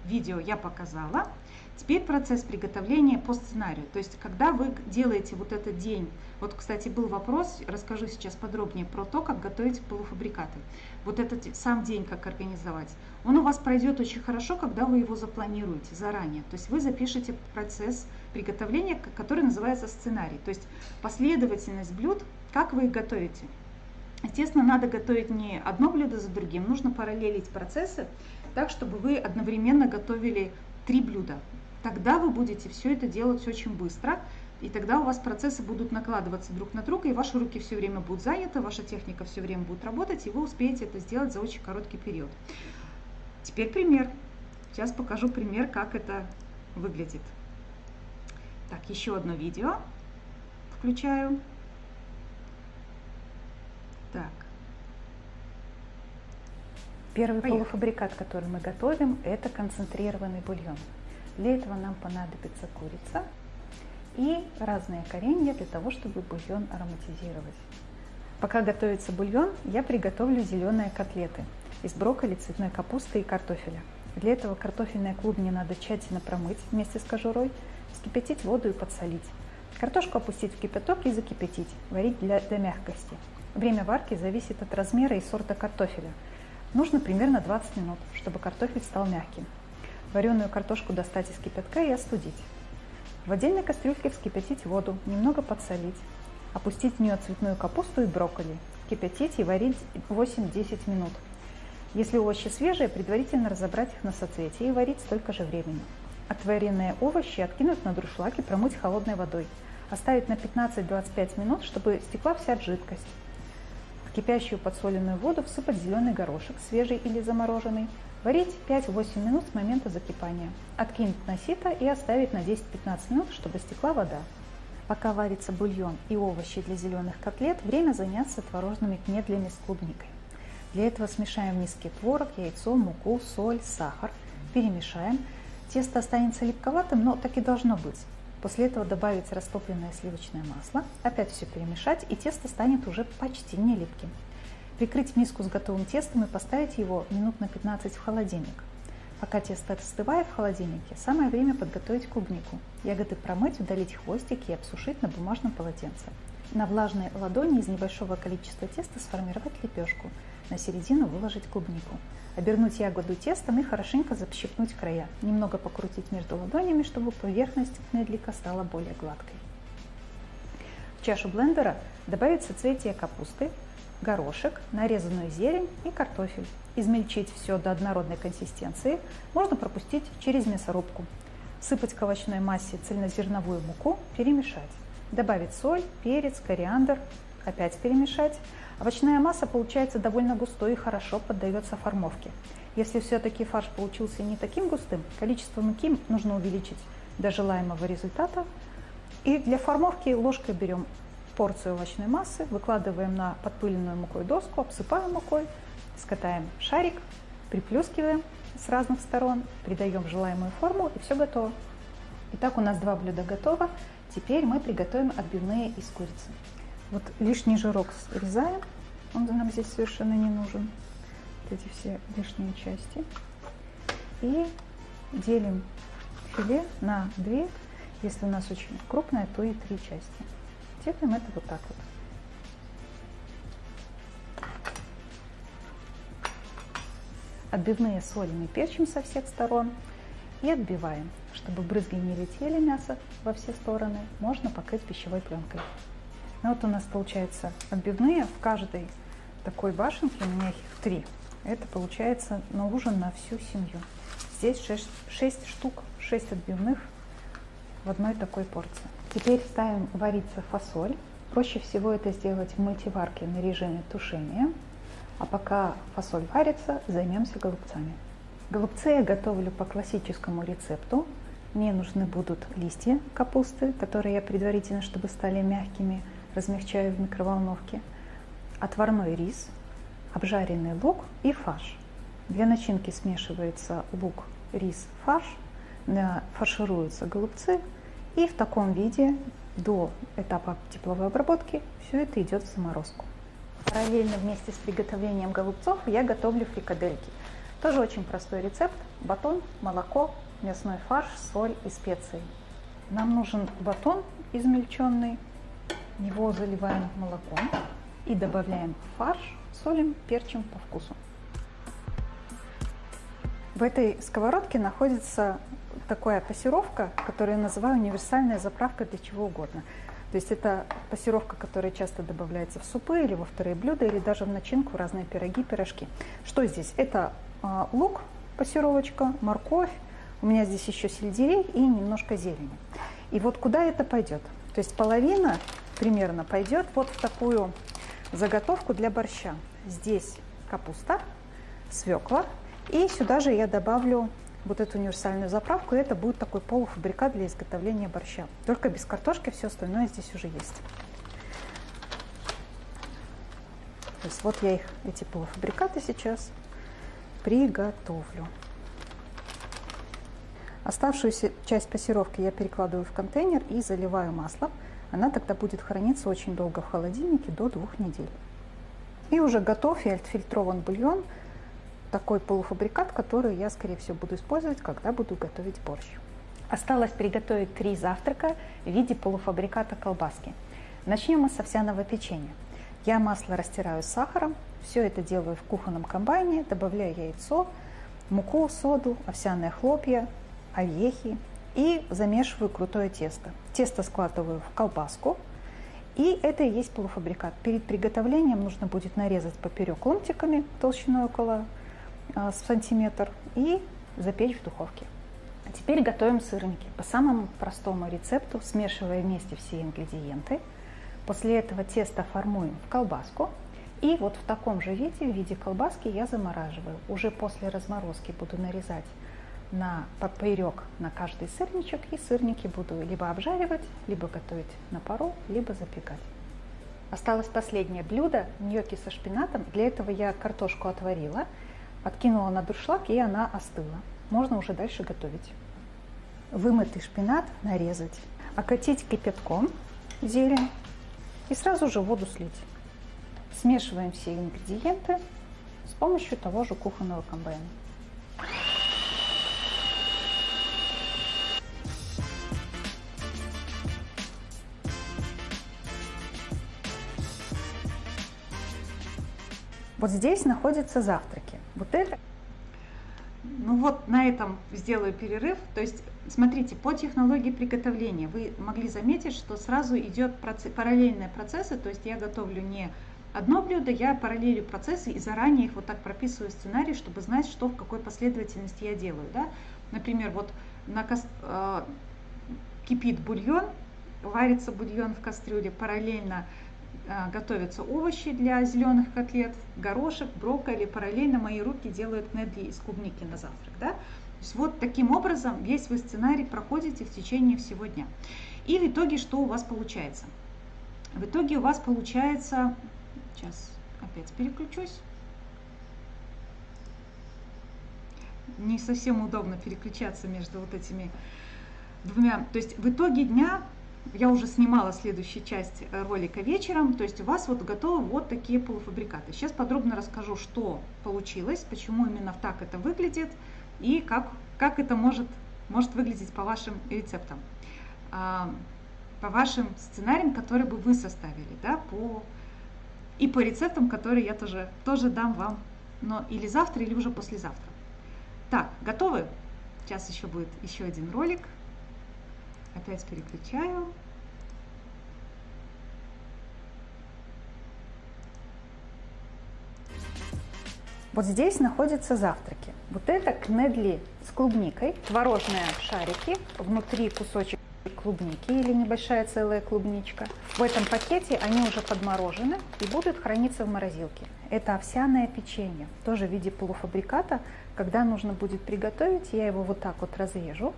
видео я показала. Теперь процесс приготовления по сценарию. То есть, когда вы делаете вот этот день, вот, кстати, был вопрос, расскажу сейчас подробнее про то, как готовить полуфабрикаты. Вот этот сам день, как организовать. Он у вас пройдет очень хорошо, когда вы его запланируете заранее. То есть вы запишете процесс приготовления, который называется сценарий. То есть последовательность блюд, как вы их готовите. Естественно, надо готовить не одно блюдо за другим, нужно параллелить процессы так, чтобы вы одновременно готовили три блюда. Тогда вы будете все это делать очень быстро, и тогда у вас процессы будут накладываться друг на друга, и ваши руки все время будут заняты, ваша техника все время будет работать, и вы успеете это сделать за очень короткий период. Теперь пример. Сейчас покажу пример, как это выглядит. Так, еще одно видео включаю. Так. Первый Поехали. полуфабрикат, который мы готовим, это концентрированный бульон. Для этого нам понадобится курица и разные коренья для того, чтобы бульон ароматизировать. Пока готовится бульон, я приготовлю зеленые котлеты из брокколи, цветной капусты и картофеля. Для этого картофельные клубни надо тщательно промыть вместе с кожурой, вскипятить воду и подсолить. Картошку опустить в кипяток и закипятить, варить для, до мягкости. Время варки зависит от размера и сорта картофеля – Нужно примерно 20 минут, чтобы картофель стал мягким. Вареную картошку достать из кипятка и остудить. В отдельной кастрюльке вскипятить воду, немного подсолить. Опустить в нее цветную капусту и брокколи. Кипятить и варить 8-10 минут. Если овощи свежие, предварительно разобрать их на соцветия и варить столько же времени. Отваренные овощи откинуть на друшлаг и промыть холодной водой. Оставить на 15-25 минут, чтобы стекла вся жидкость кипящую подсоленную воду всыпать зеленый горошек, свежий или замороженный, варить 5-8 минут с момента закипания, откинуть на сито и оставить на 10-15 минут, чтобы стекла вода. Пока варится бульон и овощи для зеленых котлет, время заняться творожными кнедлями с клубникой. Для этого смешаем в миске творог, яйцо, муку, соль, сахар, перемешаем. Тесто останется липковатым, но так и должно быть. После этого добавить растопленное сливочное масло, опять все перемешать, и тесто станет уже почти не липким. Прикрыть миску с готовым тестом и поставить его минут на 15 в холодильник. Пока тесто остывает в холодильнике, самое время подготовить клубнику. Ягоды промыть, удалить хвостики и обсушить на бумажном полотенце. На влажной ладони из небольшого количества теста сформировать лепешку. На середину выложить клубнику. Обернуть ягоду тестом и хорошенько защипнуть края. Немного покрутить между ладонями, чтобы поверхность кнедлика стала более гладкой. В чашу блендера добавить соцветие капусты, горошек, нарезанную зелень и картофель. Измельчить все до однородной консистенции. Можно пропустить через мясорубку. Сыпать к овощной массе цельнозерновую муку, перемешать. Добавить соль, перец, кориандр, опять перемешать. Овощная масса получается довольно густой и хорошо поддается формовке. Если все-таки фарш получился не таким густым, количество муки нужно увеличить до желаемого результата. И для формовки ложкой берем порцию овощной массы, выкладываем на подпыленную мукой доску, обсыпаем мукой, скатаем шарик, приплюскиваем с разных сторон, придаем желаемую форму и все готово. Итак, у нас два блюда готово. Теперь мы приготовим отбивные из курицы. Вот лишний жирок срезаем, он нам здесь совершенно не нужен. Вот эти все лишние части. И делим филе на две, если у нас очень крупное, то и три части. Делаем это вот так вот. Отбивные солим и перчим со всех сторон и отбиваем. Чтобы брызги не летели мясо во все стороны, можно покрыть пищевой пленкой. Ну вот у нас получается отбивные в каждой такой башенке, у меня их три. Это получается на ужин на всю семью. Здесь 6, 6 штук, 6 отбивных в одной такой порции. Теперь ставим вариться фасоль. Проще всего это сделать в мультиварке на режиме тушения. А пока фасоль варится, займемся голубцами. Голубцы я готовлю по классическому рецепту. Мне нужны будут листья капусты, которые я предварительно, чтобы стали мягкими, размягчаю в микроволновке, отварной рис, обжаренный лук и фарш. Для начинки смешивается лук, рис, фарш, фаршируются голубцы и в таком виде до этапа тепловой обработки все это идет в заморозку. Параллельно вместе с приготовлением голубцов я готовлю фрикадельки. Тоже очень простой рецепт. Батон, молоко, мясной фарш, соль и специи. Нам нужен батон измельченный. Его заливаем молоком и добавляем фарш, солим, перчим по вкусу. В этой сковородке находится такая пассировка, которую я называю универсальная заправка для чего угодно. То есть это пассировка, которая часто добавляется в супы или во вторые блюда, или даже в начинку разные пироги, пирожки. Что здесь? Это э, лук, пассировочка, морковь, у меня здесь еще сельдерей и немножко зелени. И вот куда это пойдет? То есть половина примерно пойдет вот в такую заготовку для борща. Здесь капуста, свекла, и сюда же я добавлю вот эту универсальную заправку, и это будет такой полуфабрикат для изготовления борща. Только без картошки, все остальное здесь уже есть. То есть вот я их, эти полуфабрикаты сейчас приготовлю. Оставшуюся часть пассировки я перекладываю в контейнер и заливаю маслом. Она тогда будет храниться очень долго в холодильнике, до двух недель. И уже готов и отфильтрован бульон – такой полуфабрикат, который я, скорее всего, буду использовать, когда буду готовить борщ. Осталось приготовить три завтрака в виде полуфабриката колбаски. Начнем мы с овсяного печенья. Я масло растираю с сахаром, все это делаю в кухонном комбайне, добавляю яйцо, муку, соду, овсяные хлопья, орехи и замешиваю крутое тесто. Тесто складываю в колбаску, и это и есть полуфабрикат. Перед приготовлением нужно будет нарезать поперек ломтиками толщиной около а, сантиметр и запечь в духовке. А теперь готовим сырники. По самому простому рецепту, смешивая вместе все ингредиенты. После этого тесто формуем в колбаску. И вот в таком же виде, в виде колбаски я замораживаю. Уже после разморозки буду нарезать на поперек на каждый сырничек. И сырники буду либо обжаривать, либо готовить на пару, либо запекать. Осталось последнее блюдо – ньокки со шпинатом. Для этого я картошку отварила – Откинула на дуршлаг, и она остыла. Можно уже дальше готовить. Вымытый шпинат нарезать, окатить кипятком зелень и сразу же воду слить. Смешиваем все ингредиенты с помощью того же кухонного комбайна. Вот здесь находятся завтраки. Вот это. Ну вот на этом сделаю перерыв. То есть, смотрите, по технологии приготовления вы могли заметить, что сразу идет процесс, параллельные процессы. То есть я готовлю не одно блюдо, я параллелю процессы и заранее их вот так прописываю сценарий, чтобы знать, что в какой последовательности я делаю. Да? Например, вот на э, кипит бульон, варится бульон в кастрюле, параллельно готовятся овощи для зеленых котлет, горошек, брокколи. Параллельно мои руки делают недли из клубники на завтрак. Да? То есть вот таким образом весь вы сценарий проходите в течение всего дня. И в итоге что у вас получается? В итоге у вас получается, сейчас опять переключусь, не совсем удобно переключаться между вот этими двумя. То есть в итоге дня я уже снимала следующую часть э, ролика вечером, то есть у вас вот готовы вот такие полуфабрикаты. Сейчас подробно расскажу, что получилось, почему именно так это выглядит и как, как это может, может выглядеть по вашим рецептам. А, по вашим сценариям, которые бы вы составили, да, по и по рецептам, которые я тоже, тоже дам вам, но или завтра, или уже послезавтра. Так, готовы? Сейчас еще будет еще один ролик. Опять переключаю. Вот здесь находятся завтраки. Вот это кнедли с клубникой, творожные шарики, внутри кусочек клубники или небольшая целая клубничка. В этом пакете они уже подморожены и будут храниться в морозилке. Это овсяное печенье, тоже в виде полуфабриката. Когда нужно будет приготовить, я его вот так вот разрежу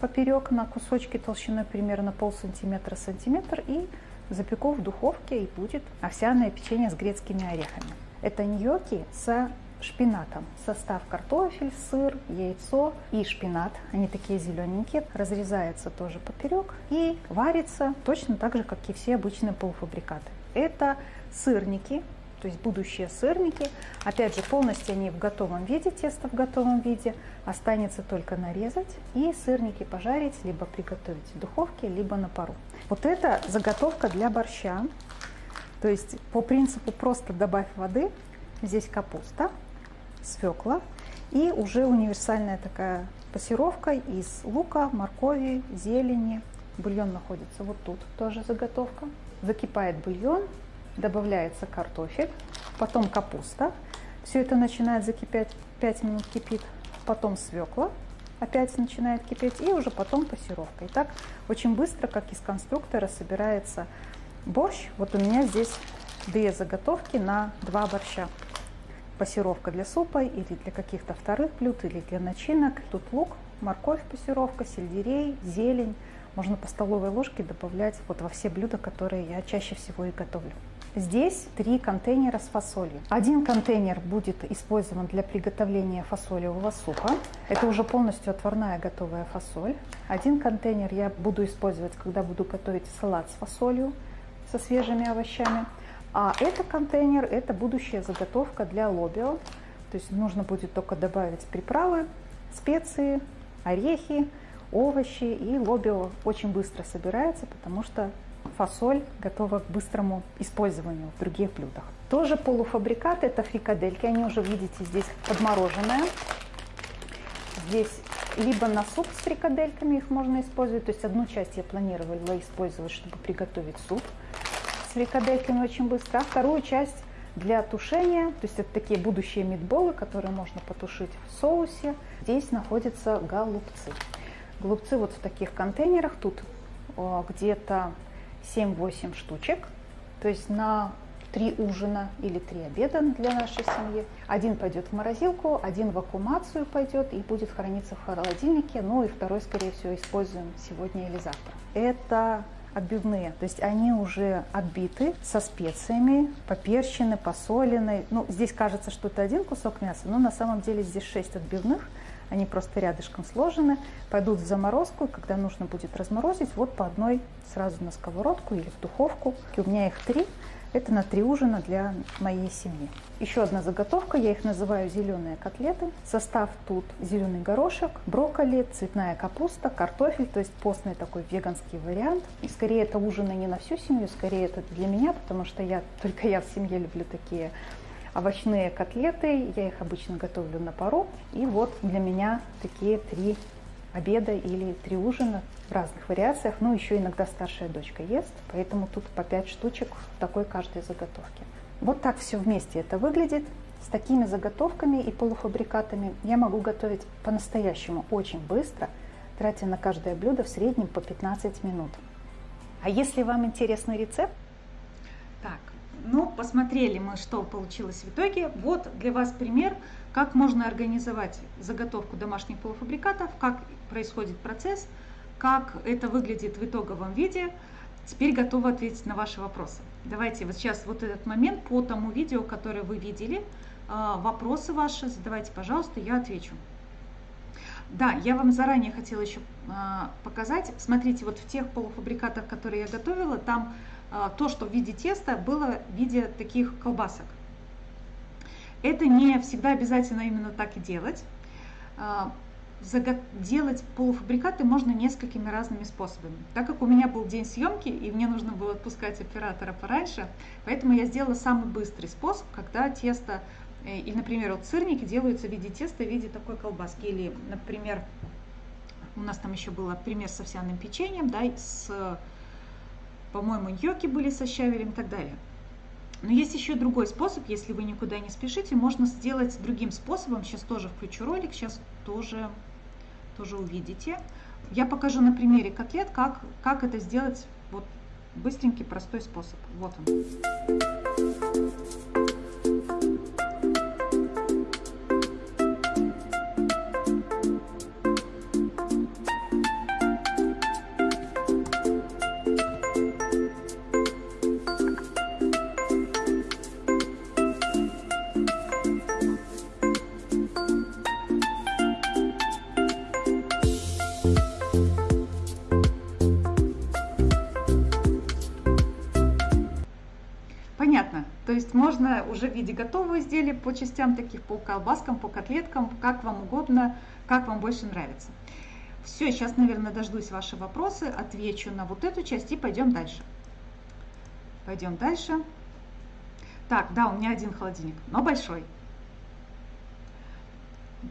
поперек на кусочки толщиной примерно пол сантиметра сантиметр и запеку в духовке и будет овсяное печенье с грецкими орехами. Это ньоки с шпинатом. Состав картофель, сыр, яйцо и шпинат. Они такие зелененькие. Разрезается тоже поперек и варится точно так же, как и все обычные полуфабрикаты. Это сырники, то есть будущие сырники. Опять же, полностью они в готовом виде, тесто в готовом виде. Останется только нарезать и сырники пожарить, либо приготовить в духовке, либо на пару. Вот это заготовка для борща. То есть по принципу просто добавь воды. Здесь капуста, свекла и уже универсальная такая пассировка из лука, моркови, зелени. Бульон находится вот тут, тоже заготовка. Закипает бульон, добавляется картофель, потом капуста. Все это начинает закипать, 5 минут кипит, потом свекла, опять начинает кипеть, и уже потом пассировка. И так очень быстро, как из конструктора, собирается борщ. Вот у меня здесь две заготовки на два борща пассировка для супа или для каких-то вторых блюд, или для начинок. Тут лук, морковь пассировка, сельдерей, зелень. Можно по столовой ложке добавлять вот во все блюда, которые я чаще всего и готовлю. Здесь три контейнера с фасолью. Один контейнер будет использован для приготовления фасолевого супа. Это уже полностью отварная готовая фасоль. Один контейнер я буду использовать, когда буду готовить салат с фасолью, со свежими овощами. А это контейнер, это будущая заготовка для лобио. То есть нужно будет только добавить приправы, специи, орехи, овощи. И лобио очень быстро собирается, потому что фасоль готова к быстрому использованию в других блюдах. Тоже полуфабрикат, это фрикадельки, они уже видите здесь подмороженные. Здесь либо на суп с фрикадельками их можно использовать, то есть одну часть я планировала использовать, чтобы приготовить суп с фрикадельками очень быстро, а вторую часть для тушения, то есть это такие будущие мидболы, которые можно потушить в соусе. Здесь находятся голубцы. Голубцы вот в таких контейнерах, тут где-то 7-8 штучек, то есть на три ужина или три обеда для нашей семьи. Один пойдет в морозилку, один в аккумацию пойдет и будет храниться в холодильнике, ну и второй, скорее всего, используем сегодня или завтра. Это отбивные. То есть они уже отбиты со специями, поперчены, посолены. Ну, здесь кажется, что это один кусок мяса, но на самом деле здесь 6 отбивных. Они просто рядышком сложены, пойдут в заморозку, и когда нужно будет разморозить, вот по одной сразу на сковородку или в духовку. И у меня их три. Это на три ужина для моей семьи. Еще одна заготовка, я их называю зеленые котлеты. Состав тут зеленый горошек, брокколи, цветная капуста, картофель, то есть постный такой веганский вариант. И скорее это ужины не на всю семью, скорее это для меня, потому что я только я в семье люблю такие овощные котлеты. Я их обычно готовлю на пару. И вот для меня такие три обеда или три ужина в разных вариациях. Ну, еще иногда старшая дочка ест, поэтому тут по 5 штучек в такой каждой заготовке. Вот так все вместе это выглядит. С такими заготовками и полуфабрикатами я могу готовить по-настоящему очень быстро, тратя на каждое блюдо в среднем по 15 минут. А если вам интересный рецепт? Так, ну, посмотрели мы, что получилось в итоге. Вот для вас пример, как можно организовать заготовку домашних полуфабрикатов, как происходит процесс, как это выглядит в итоговом виде. Теперь готова ответить на ваши вопросы. Давайте вот сейчас вот этот момент по тому видео, которое вы видели, а, вопросы ваши задавайте, пожалуйста, я отвечу. Да, я вам заранее хотела еще а, показать. Смотрите, вот в тех полуфабрикатах, которые я готовила, там то, что в виде теста, было в виде таких колбасок. Это не всегда обязательно именно так и делать. делать полуфабрикаты можно несколькими разными способами. Так как у меня был день съемки и мне нужно было отпускать оператора пораньше, поэтому я сделала самый быстрый способ, когда тесто, э, или, например, вот сырники делаются в виде теста, в виде такой колбаски, или, например, у нас там еще был пример с овсяным печеньем, да, с, по-моему, йоки были со щавелем и так далее. Но есть еще другой способ, если вы никуда не спешите, можно сделать другим способом. Сейчас тоже включу ролик, сейчас тоже, тоже увидите. Я покажу на примере котлет, как, как это сделать вот быстренький, простой способ. Вот он. Есть можно уже в виде готового изделия по частям таких, по колбаскам, по котлеткам, как вам угодно, как вам больше нравится. Все, сейчас, наверное, дождусь ваши вопросы, отвечу на вот эту часть и пойдем дальше. Пойдем дальше. Так, да, у меня один холодильник, но большой.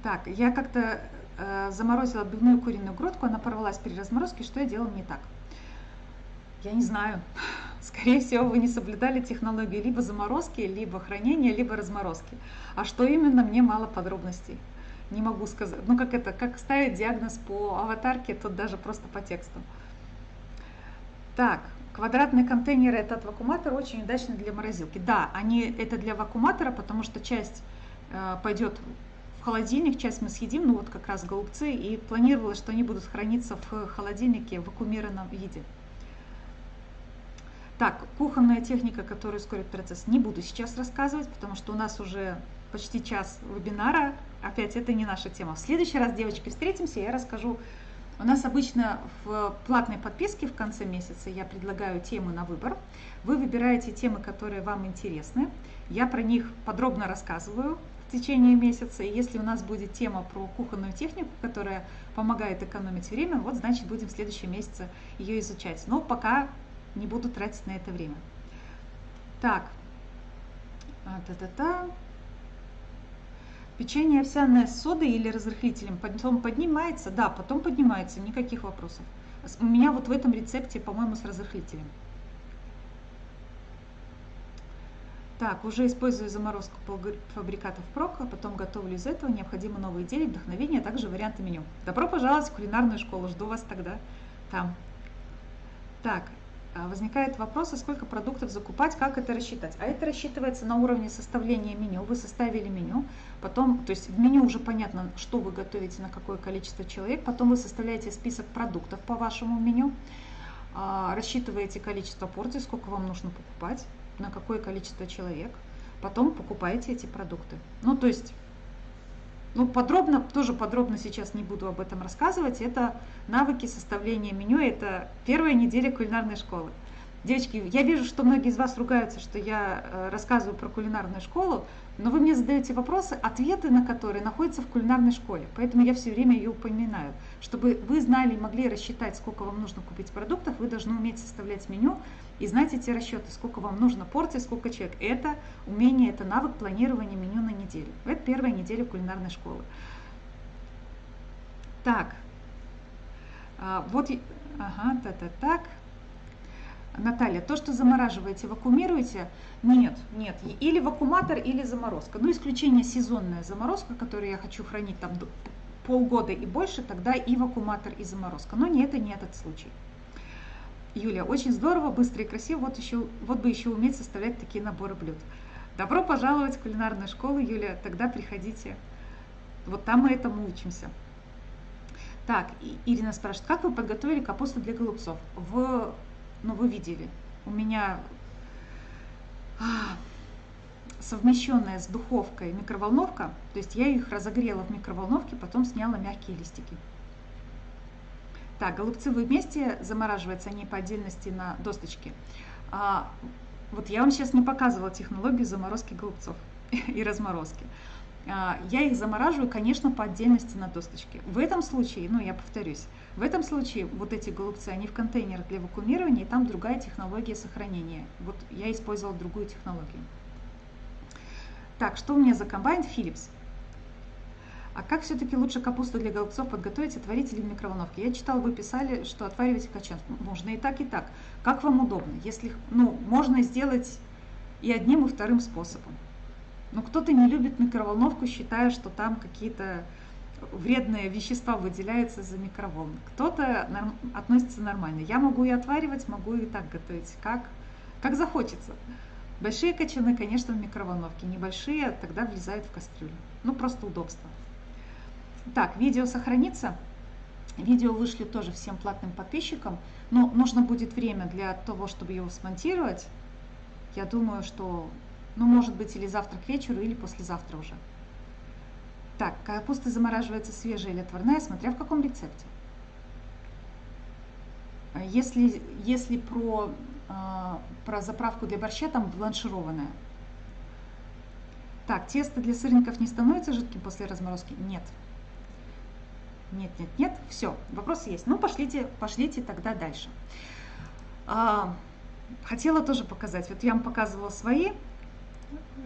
Так, я как-то э, заморозила отбивную куриную грудку, она порвалась при разморозке, что я делала не так? Я не знаю. Скорее всего, вы не соблюдали технологию либо заморозки, либо хранения, либо разморозки. А что именно, мне мало подробностей. Не могу сказать. Ну, как это, как ставить диагноз по аватарке, тут даже просто по тексту. Так, квадратные контейнеры это от вакууматора очень удачно для морозилки. Да, они это для вакууматора, потому что часть э, пойдет в холодильник, часть мы съедим, ну вот как раз голубцы, и планировалось, что они будут храниться в холодильнике в вакуумированном виде. Так, кухонная техника, которая ускорит процесс, не буду сейчас рассказывать, потому что у нас уже почти час вебинара. Опять это не наша тема. В следующий раз, девочки, встретимся, я расскажу. У нас обычно в платной подписке в конце месяца я предлагаю темы на выбор. Вы выбираете темы, которые вам интересны. Я про них подробно рассказываю в течение месяца. И если у нас будет тема про кухонную технику, которая помогает экономить время, вот значит будем в следующем месяце ее изучать. Но пока не буду тратить на это время. Так, та-та-та. Печенье овсяное с содой или разрыхлителем потом поднимается? Да, потом поднимается, никаких вопросов. У меня вот в этом рецепте, по-моему, с разрыхлителем. Так, уже использую заморозку фабрикатов прок, а потом готовлю из этого. Необходимы новые идеи, вдохновение, а также варианты меню. Добро пожаловать в кулинарную школу, жду вас тогда там. Так, а, возникает вопрос, а сколько продуктов закупать, как это рассчитать. А это рассчитывается на уровне составления меню. Вы составили меню, потом, то есть в меню уже понятно, что вы готовите, на какое количество человек, потом вы составляете список продуктов по вашему меню, а, рассчитываете количество порций, сколько вам нужно покупать, на какое количество человек, потом покупаете эти продукты. Ну, то есть ну, подробно, тоже подробно сейчас не буду об этом рассказывать. Это навыки составления меню, это первая неделя кулинарной школы. Девочки, я вижу, что многие из вас ругаются, что я э, рассказываю про кулинарную школу, но вы мне задаете вопросы, ответы на которые находятся в кулинарной школе. Поэтому я все время ее упоминаю. Чтобы вы знали и могли рассчитать, сколько вам нужно купить продуктов, вы должны уметь составлять меню и знать эти расчеты, сколько вам нужно порций, сколько человек. Это умение, это навык планирования меню на неделю. Это первая неделя кулинарной школы. Так, а, вот, ага, та-та, так. Наталья, то, что замораживаете, вакуумируете? Нет, нет. Или вакууматор, или заморозка. Ну, исключение сезонная заморозка, которую я хочу хранить там полгода и больше, тогда и вакууматор, и заморозка. Но не это не этот случай. Юлия, очень здорово, быстро и красиво. Вот, еще, вот бы еще уметь составлять такие наборы блюд. Добро пожаловать в кулинарную школу, Юлия. Тогда приходите. Вот там мы этому учимся. Так, Ирина спрашивает, как вы подготовили капусту для голубцов? В ну вы видели, у меня а, совмещенная с духовкой микроволновка, то есть я их разогрела в микроволновке, потом сняла мягкие листики. Так, голубцы вы вместе замораживаются, они по отдельности на досточке. А, вот я вам сейчас не показывала технологию заморозки голубцов и разморозки. а, я их замораживаю, конечно, по отдельности на досточке. В этом случае, ну я повторюсь, в этом случае вот эти голубцы, они в контейнерах для вакуумирования, и там другая технология сохранения. Вот я использовала другую технологию. Так, что у меня за комбайн Philips? А как все-таки лучше капусту для голубцов подготовить, отварить или в микроволновке? Я читала, вы писали, что отваривать качан. Можно и так, и так. Как вам удобно? Если, ну, можно сделать и одним, и вторым способом. Но кто-то не любит микроволновку, считая, что там какие-то вредные вещества выделяются за микроволновку. Кто-то норм, относится нормально. Я могу и отваривать, могу и так готовить, как, как захочется. Большие кочаны, конечно, в микроволновке. Небольшие тогда влезают в кастрюлю. Ну, просто удобство. Так, видео сохранится. Видео вышли тоже всем платным подписчикам, но нужно будет время для того, чтобы его смонтировать. Я думаю, что ну, может быть, или завтра к вечеру, или послезавтра уже. Так, капуста замораживается свежая или отварная, смотря в каком рецепте. А если, если про, э, про заправку для борща, там бланшированная. Так, тесто для сырников не становится жидким после разморозки? Нет. Нет, нет, нет. Все, вопрос есть. Ну, пошлите, пошлите тогда дальше. А, хотела тоже показать. Вот я вам показывала свои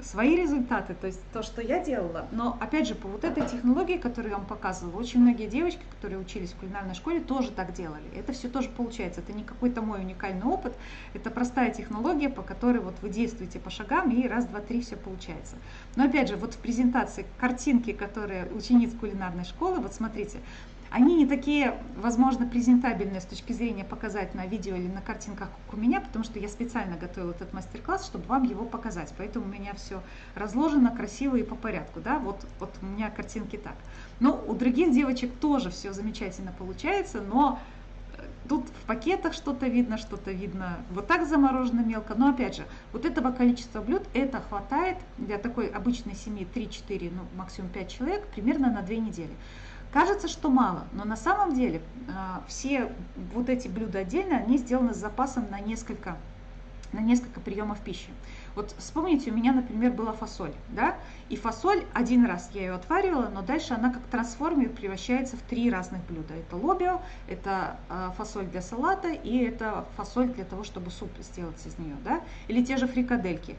свои результаты, то есть то, что я делала. Но опять же, по вот этой технологии, которую я вам показывала, очень многие девочки, которые учились в кулинарной школе, тоже так делали. Это все тоже получается. Это не какой-то мой уникальный опыт, это простая технология, по которой вот вы действуете по шагам, и раз, два, три все получается. Но опять же, вот в презентации картинки, которые учениц кулинарной школы, вот смотрите, они не такие, возможно, презентабельные с точки зрения показать на видео или на картинках, как у меня, потому что я специально готовила этот мастер-класс, чтобы вам его показать. Поэтому у меня все разложено красиво и по порядку. Да? Вот, вот у меня картинки так. Но у других девочек тоже все замечательно получается, но э, Тут в пакетах что-то видно, что-то видно вот так заморожено мелко. Но опять же, вот этого количества блюд, это хватает для такой обычной семьи 3-4, ну максимум 5 человек, примерно на 2 недели. Кажется, что мало, но на самом деле а, все вот эти блюда отдельно, они сделаны с запасом на несколько, на несколько приемов пищи. Вот вспомните, у меня, например, была фасоль, да, и фасоль один раз я ее отваривала, но дальше она как трансформер превращается в три разных блюда. Это лобио, это а, фасоль для салата и это фасоль для того, чтобы суп сделать из нее, да, или те же фрикадельки.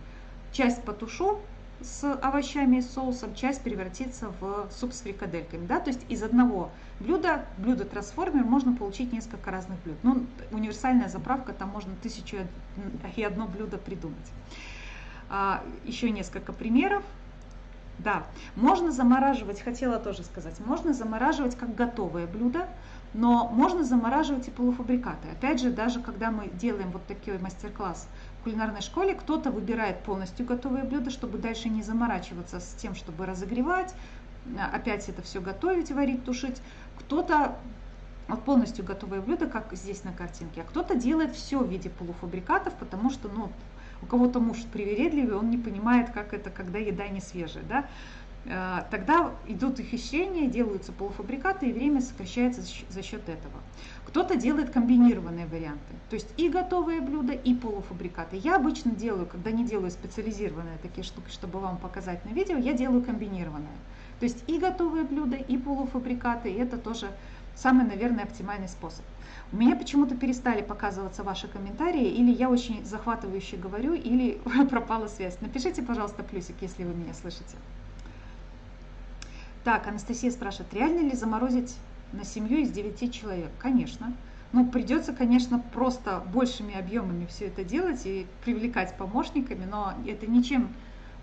Часть потушу, с овощами и соусом, часть превратится в суп с фрикадельками. Да? То есть из одного блюда, блюда трансформер, можно получить несколько разных блюд. Ну, универсальная заправка, там можно тысячу и одно блюдо придумать. А, еще несколько примеров. Да, можно замораживать, хотела тоже сказать, можно замораживать как готовое блюдо, но можно замораживать и полуфабрикаты. Опять же, даже когда мы делаем вот такой мастер-класс в кулинарной школе, кто-то выбирает полностью готовые блюда, чтобы дальше не заморачиваться с тем, чтобы разогревать, опять это все готовить, варить, тушить. Кто-то вот полностью готовое блюдо, как здесь на картинке, а кто-то делает все в виде полуфабрикатов, потому что ну, у кого-то муж привередливый, он не понимает, как это, когда еда не свежая. Да? Э, тогда идут ухищрения, делаются полуфабрикаты, и время сокращается за счет этого. Кто-то делает комбинированные варианты, то есть и готовые блюда, и полуфабрикаты. Я обычно делаю, когда не делаю специализированные такие штуки, чтобы вам показать на видео, я делаю комбинированные. То есть и готовые блюда, и полуфабрикаты, и это тоже самый, наверное, оптимальный способ. У меня почему-то перестали показываться ваши комментарии, или я очень захватывающе говорю, или пропала связь. Напишите, пожалуйста, плюсик, если вы меня слышите. Так, Анастасия спрашивает, реально ли заморозить на семью из 9 человек? Конечно. Ну, придется, конечно, просто большими объемами все это делать и привлекать помощниками, но это ничем,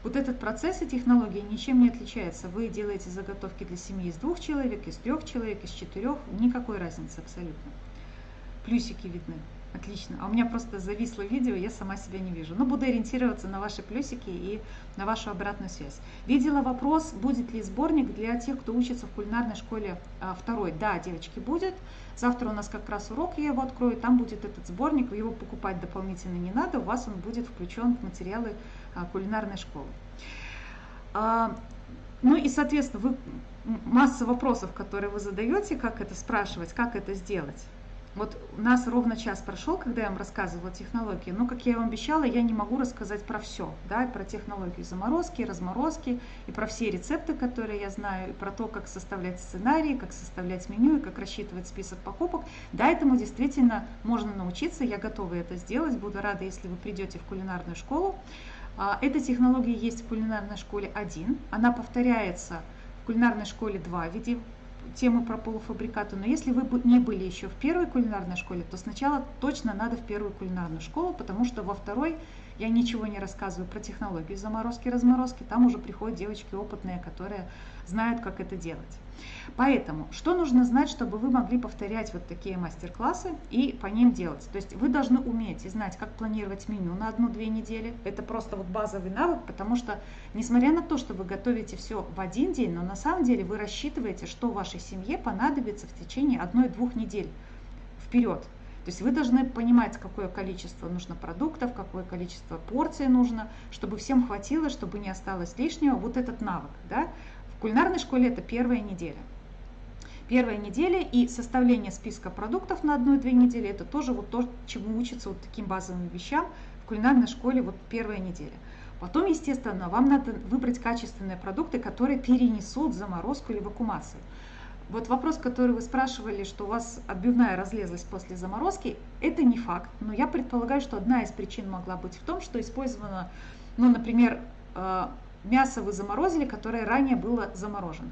вот этот процесс и технология ничем не отличается. Вы делаете заготовки для семьи из двух человек, из трех человек, из четырех, никакой разницы абсолютно. Плюсики видны. Отлично. А у меня просто зависло видео, я сама себя не вижу. Но буду ориентироваться на ваши плюсики и на вашу обратную связь. Видела вопрос, будет ли сборник для тех, кто учится в кулинарной школе а, второй. Да, девочки, будет. Завтра у нас как раз урок, я его открою, там будет этот сборник, его покупать дополнительно не надо, у вас он будет включен в материалы а, кулинарной школы. А, ну и, соответственно, вы масса вопросов, которые вы задаете, как это спрашивать, как это сделать. Вот у нас ровно час прошел, когда я вам рассказывала технологии. Но, как я вам обещала, я не могу рассказать про все. Да, про технологии заморозки, разморозки, и про все рецепты, которые я знаю, и про то, как составлять сценарии, как составлять меню, и как рассчитывать список покупок. Да, этому действительно можно научиться, я готова это сделать. Буду рада, если вы придете в кулинарную школу. А, эта технология есть в кулинарной школе 1. Она повторяется в кулинарной школе 2 в виде темы про полуфабрикаты, но если вы не были еще в первой кулинарной школе, то сначала точно надо в первую кулинарную школу, потому что во второй я ничего не рассказываю про технологии заморозки, разморозки, там уже приходят девочки опытные, которые знают, как это делать. Поэтому, что нужно знать, чтобы вы могли повторять вот такие мастер-классы и по ним делать? То есть вы должны уметь и знать, как планировать меню на одну-две недели. Это просто вот базовый навык, потому что, несмотря на то, что вы готовите все в один день, но на самом деле вы рассчитываете, что вашей семье понадобится в течение одной-двух недель вперед. То есть вы должны понимать, какое количество нужно продуктов, какое количество порций нужно, чтобы всем хватило, чтобы не осталось лишнего. Вот этот навык. Да? В кулинарной школе это первая неделя. Первая неделя и составление списка продуктов на одну-две недели, это тоже вот то, чему учатся вот таким базовым вещам в кулинарной школе вот первая неделя. Потом, естественно, вам надо выбрать качественные продукты, которые перенесут заморозку или вакуумацию. Вот вопрос, который вы спрашивали, что у вас отбивная разлезлась после заморозки, это не факт, но я предполагаю, что одна из причин могла быть в том, что использовано, ну, например, э, мясо вы заморозили, которое ранее было заморожено.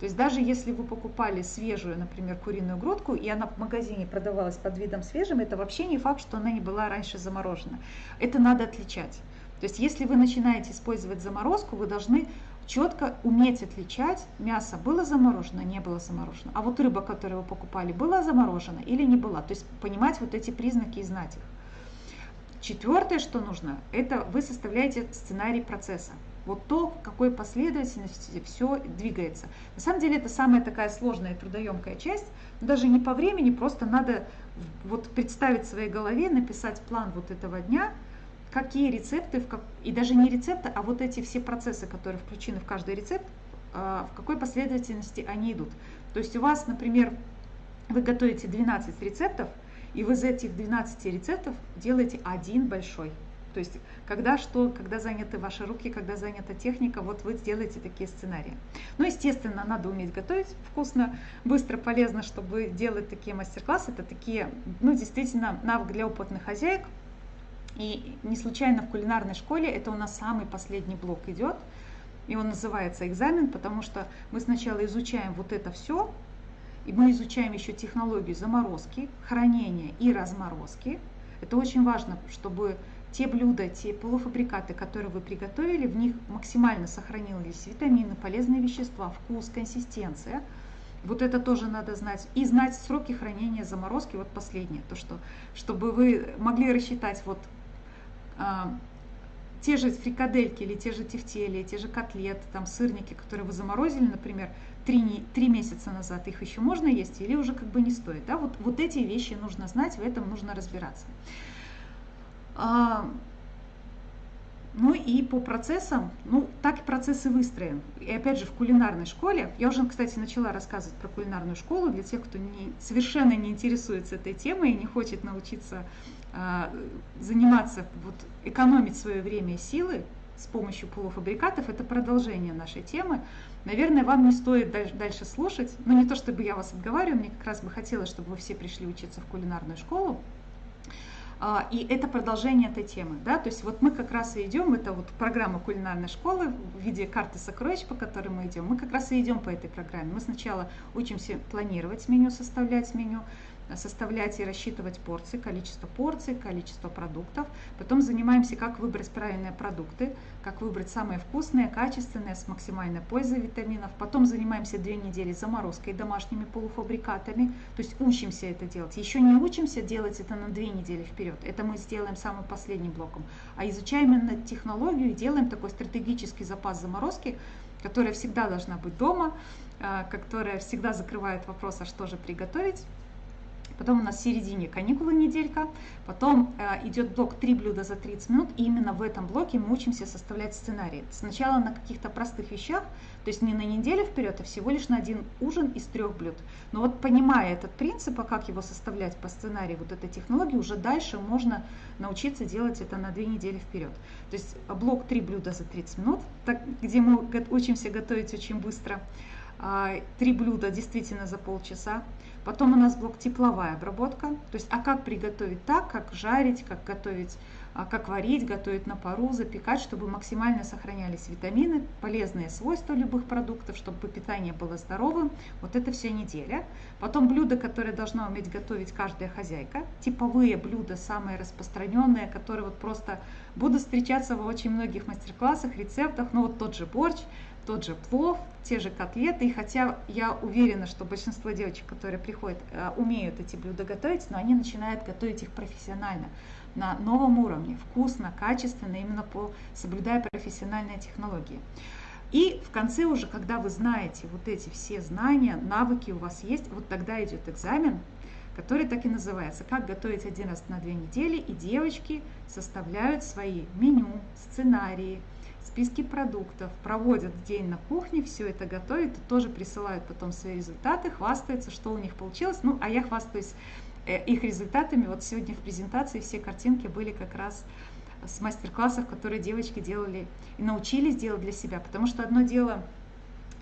То есть даже если вы покупали свежую, например, куриную грудку, и она в магазине продавалась под видом свежим, это вообще не факт, что она не была раньше заморожена. Это надо отличать. То есть если вы начинаете использовать заморозку, вы должны четко уметь отличать, мясо было заморожено, не было заморожено, а вот рыба, которую вы покупали, была заморожена или не была. То есть понимать вот эти признаки и знать их. Четвертое, что нужно, это вы составляете сценарий процесса вот то, в какой последовательности все двигается. На самом деле это самая такая сложная и трудоемкая часть, даже не по времени, просто надо вот представить в своей голове, написать план вот этого дня, какие рецепты, и даже не рецепты, а вот эти все процессы, которые включены в каждый рецепт, а, в какой последовательности они идут. То есть у вас, например, вы готовите 12 рецептов, и вы из этих 12 рецептов делаете один большой. То есть когда что, когда заняты ваши руки, когда занята техника, вот вы сделаете такие сценарии. Ну, естественно, надо уметь готовить вкусно, быстро, полезно, чтобы делать такие мастер-классы. Это такие, ну, действительно, навык для опытных хозяек. И не случайно в кулинарной школе это у нас самый последний блок идет. И он называется экзамен, потому что мы сначала изучаем вот это все, и мы изучаем еще технологию заморозки, хранения и разморозки. Это очень важно, чтобы те блюда, те полуфабрикаты, которые вы приготовили, в них максимально сохранились витамины, полезные вещества, вкус, консистенция. Вот это тоже надо знать. И знать сроки хранения заморозки, вот последнее, то что, чтобы вы могли рассчитать вот а, те же фрикадельки или те же тефтели, те же котлеты, там сырники, которые вы заморозили, например, три, три месяца назад, их еще можно есть или уже как бы не стоит. Да? Вот, вот эти вещи нужно знать, в этом нужно разбираться. А, ну и по процессам, ну так и процессы выстроен. И опять же в кулинарной школе, я уже, кстати, начала рассказывать про кулинарную школу для тех, кто не, совершенно не интересуется этой темой и не хочет научиться а, заниматься, вот, экономить свое время и силы с помощью полуфабрикатов. Это продолжение нашей темы. Наверное, вам не стоит дальше, слушать, но не то чтобы я вас отговариваю, мне как раз бы хотелось, чтобы вы все пришли учиться в кулинарную школу. А, и это продолжение этой темы. Да? То есть вот мы как раз и идем, это вот программа кулинарной школы в виде карты сокровищ, по которой мы идем. Мы как раз и идем по этой программе. Мы сначала учимся планировать меню, составлять меню, составлять и рассчитывать порции, количество порций, количество продуктов. Потом занимаемся, как выбрать правильные продукты, как выбрать самые вкусные, качественные, с максимальной пользой витаминов. Потом занимаемся две недели заморозкой домашними полуфабрикатами, то есть учимся это делать. Еще не учимся делать это на две недели вперед, это мы сделаем самым последним блоком, а изучаем именно технологию и делаем такой стратегический запас заморозки, которая всегда должна быть дома, а, которая всегда закрывает вопрос, а что же приготовить. Потом у нас в середине каникулы неделька. Потом э, идет блок 3 блюда за 30 минут. И именно в этом блоке мы учимся составлять сценарий. Сначала на каких-то простых вещах, то есть не на неделю вперед, а всего лишь на один ужин из трех блюд. Но вот понимая этот принцип, а как его составлять по сценарию вот этой технологии, уже дальше можно научиться делать это на две недели вперед. То есть блок 3 блюда за 30 минут, так, где мы учимся готовить очень быстро. А, три блюда действительно за полчаса. Потом у нас блок тепловая обработка. То есть, а как приготовить так, как жарить, как готовить, а, как варить, готовить на пару, запекать, чтобы максимально сохранялись витамины, полезные свойства любых продуктов, чтобы питание было здоровым. Вот это все неделя. Потом блюда, которые должна уметь готовить каждая хозяйка. Типовые блюда, самые распространенные, которые вот просто будут встречаться в очень многих мастер-классах, рецептах. Ну вот тот же борщ, тот же плов, те же котлеты. И хотя я уверена, что большинство девочек, которые приходят, э, умеют эти блюда готовить, но они начинают готовить их профессионально, на новом уровне, вкусно, качественно, именно по соблюдая профессиональные технологии. И в конце уже, когда вы знаете вот эти все знания, навыки у вас есть, вот тогда идет экзамен, который так и называется «Как готовить один раз на две недели», и девочки составляют свои меню, сценарии, списки продуктов, проводят день на кухне, все это готовят, тоже присылают потом свои результаты, хвастаются, что у них получилось. Ну, а я хвастаюсь э, их результатами. Вот сегодня в презентации все картинки были как раз с мастер-классов, которые девочки делали и научились делать для себя. Потому что одно дело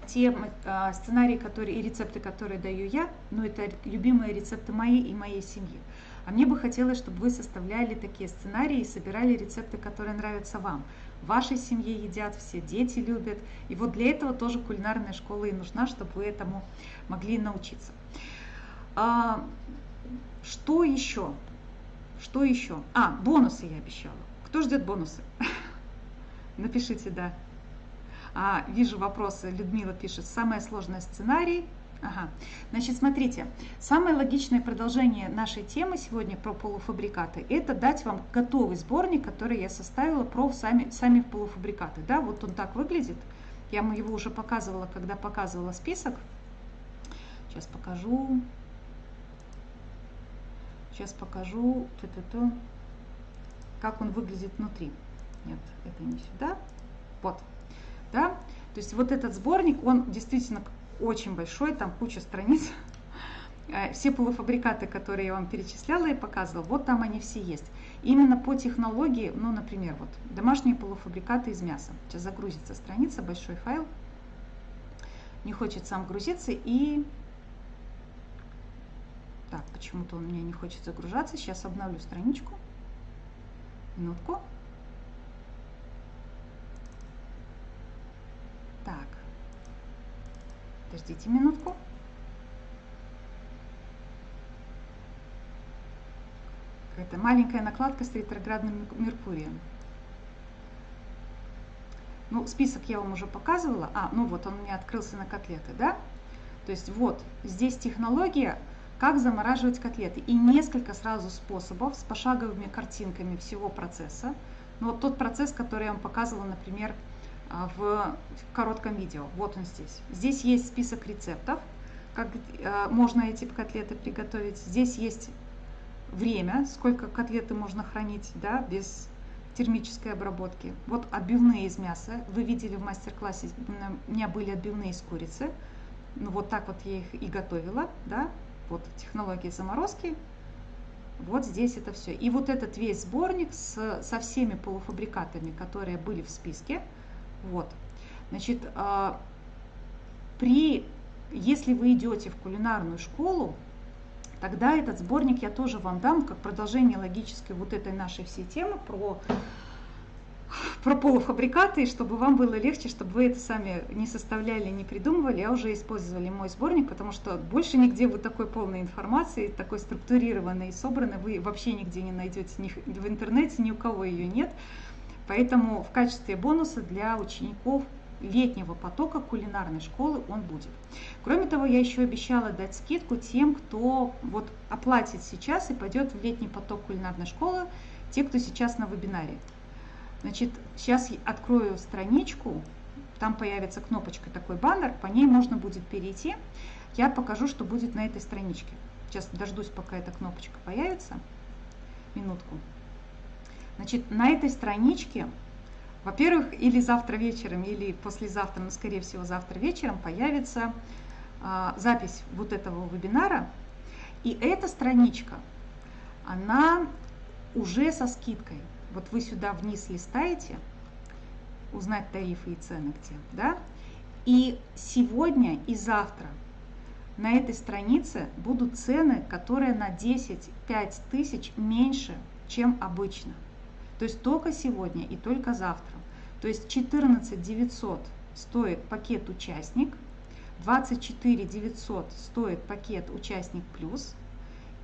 те э, сценарии, которые и рецепты, которые даю я, но это любимые рецепты мои и моей семьи. А мне бы хотелось, чтобы вы составляли такие сценарии и собирали рецепты, которые нравятся вам в вашей семье едят, все дети любят. И вот для этого тоже кулинарная школа и нужна, чтобы вы этому могли научиться. А, что еще? Что еще? А, бонусы я обещала. Кто ждет бонусы? Напишите, да. А, вижу вопросы. Людмила пишет, самое сложное сценарий – Ага. Значит, смотрите, самое логичное продолжение нашей темы сегодня про полуфабрикаты – это дать вам готовый сборник, который я составила про сами, сами полуфабрикаты. Да, вот он так выглядит. Я его уже показывала, когда показывала список. Сейчас покажу. Сейчас покажу, т -т -т, как он выглядит внутри. Нет, это не сюда. Вот. Да? То есть вот этот сборник, он действительно очень большой, там куча страниц. Э, все полуфабрикаты, которые я вам перечисляла и показывала, вот там они все есть. Именно по технологии, ну, например, вот домашние полуфабрикаты из мяса. Сейчас загрузится страница, большой файл. Не хочет сам грузиться и... Так, почему-то он у меня не хочет загружаться. Сейчас обновлю страничку. Минутку. Так. Подождите минутку. Какая-то маленькая накладка с ретроградным Меркурием. Ну, список я вам уже показывала. А, ну вот он у меня открылся на котлеты, да? То есть вот, здесь технология, как замораживать котлеты. И несколько сразу способов с пошаговыми картинками всего процесса. Ну, вот тот процесс, который я вам показывала, например, в коротком видео. Вот он здесь. Здесь есть список рецептов, как а, можно эти котлеты приготовить. Здесь есть время, сколько котлеты можно хранить да, без термической обработки. Вот отбивные из мяса. Вы видели в мастер-классе, у меня были отбивные из курицы. Ну, вот так вот я их и готовила. Да? Вот технология заморозки. Вот здесь это все. И вот этот весь сборник с, со всеми полуфабрикатами, которые были в списке, вот. Значит, а, при, если вы идете в кулинарную школу, тогда этот сборник я тоже вам дам как продолжение логической вот этой нашей всей темы про, про полуфабрикаты, чтобы вам было легче, чтобы вы это сами не составляли, не придумывали, а уже использовали мой сборник, потому что больше нигде вы такой полной информации, такой структурированной и собранной вы вообще нигде не найдете, ни в интернете ни у кого ее нет. Поэтому в качестве бонуса для учеников летнего потока кулинарной школы он будет. Кроме того, я еще обещала дать скидку тем, кто вот оплатит сейчас и пойдет в летний поток кулинарной школы, те, кто сейчас на вебинаре. Значит, сейчас открою страничку, там появится кнопочка такой баннер, по ней можно будет перейти. Я покажу, что будет на этой страничке. Сейчас дождусь, пока эта кнопочка появится. Минутку. Значит, на этой страничке, во-первых, или завтра вечером, или послезавтра, но скорее всего завтра вечером появится а, запись вот этого вебинара. И эта страничка, она уже со скидкой. Вот вы сюда вниз листаете, узнать тарифы и цены где, да? И сегодня и завтра на этой странице будут цены, которые на 10-5 тысяч меньше, чем обычно. То есть только сегодня и только завтра. То есть 14 900 стоит пакет участник, 24 900 стоит пакет участник плюс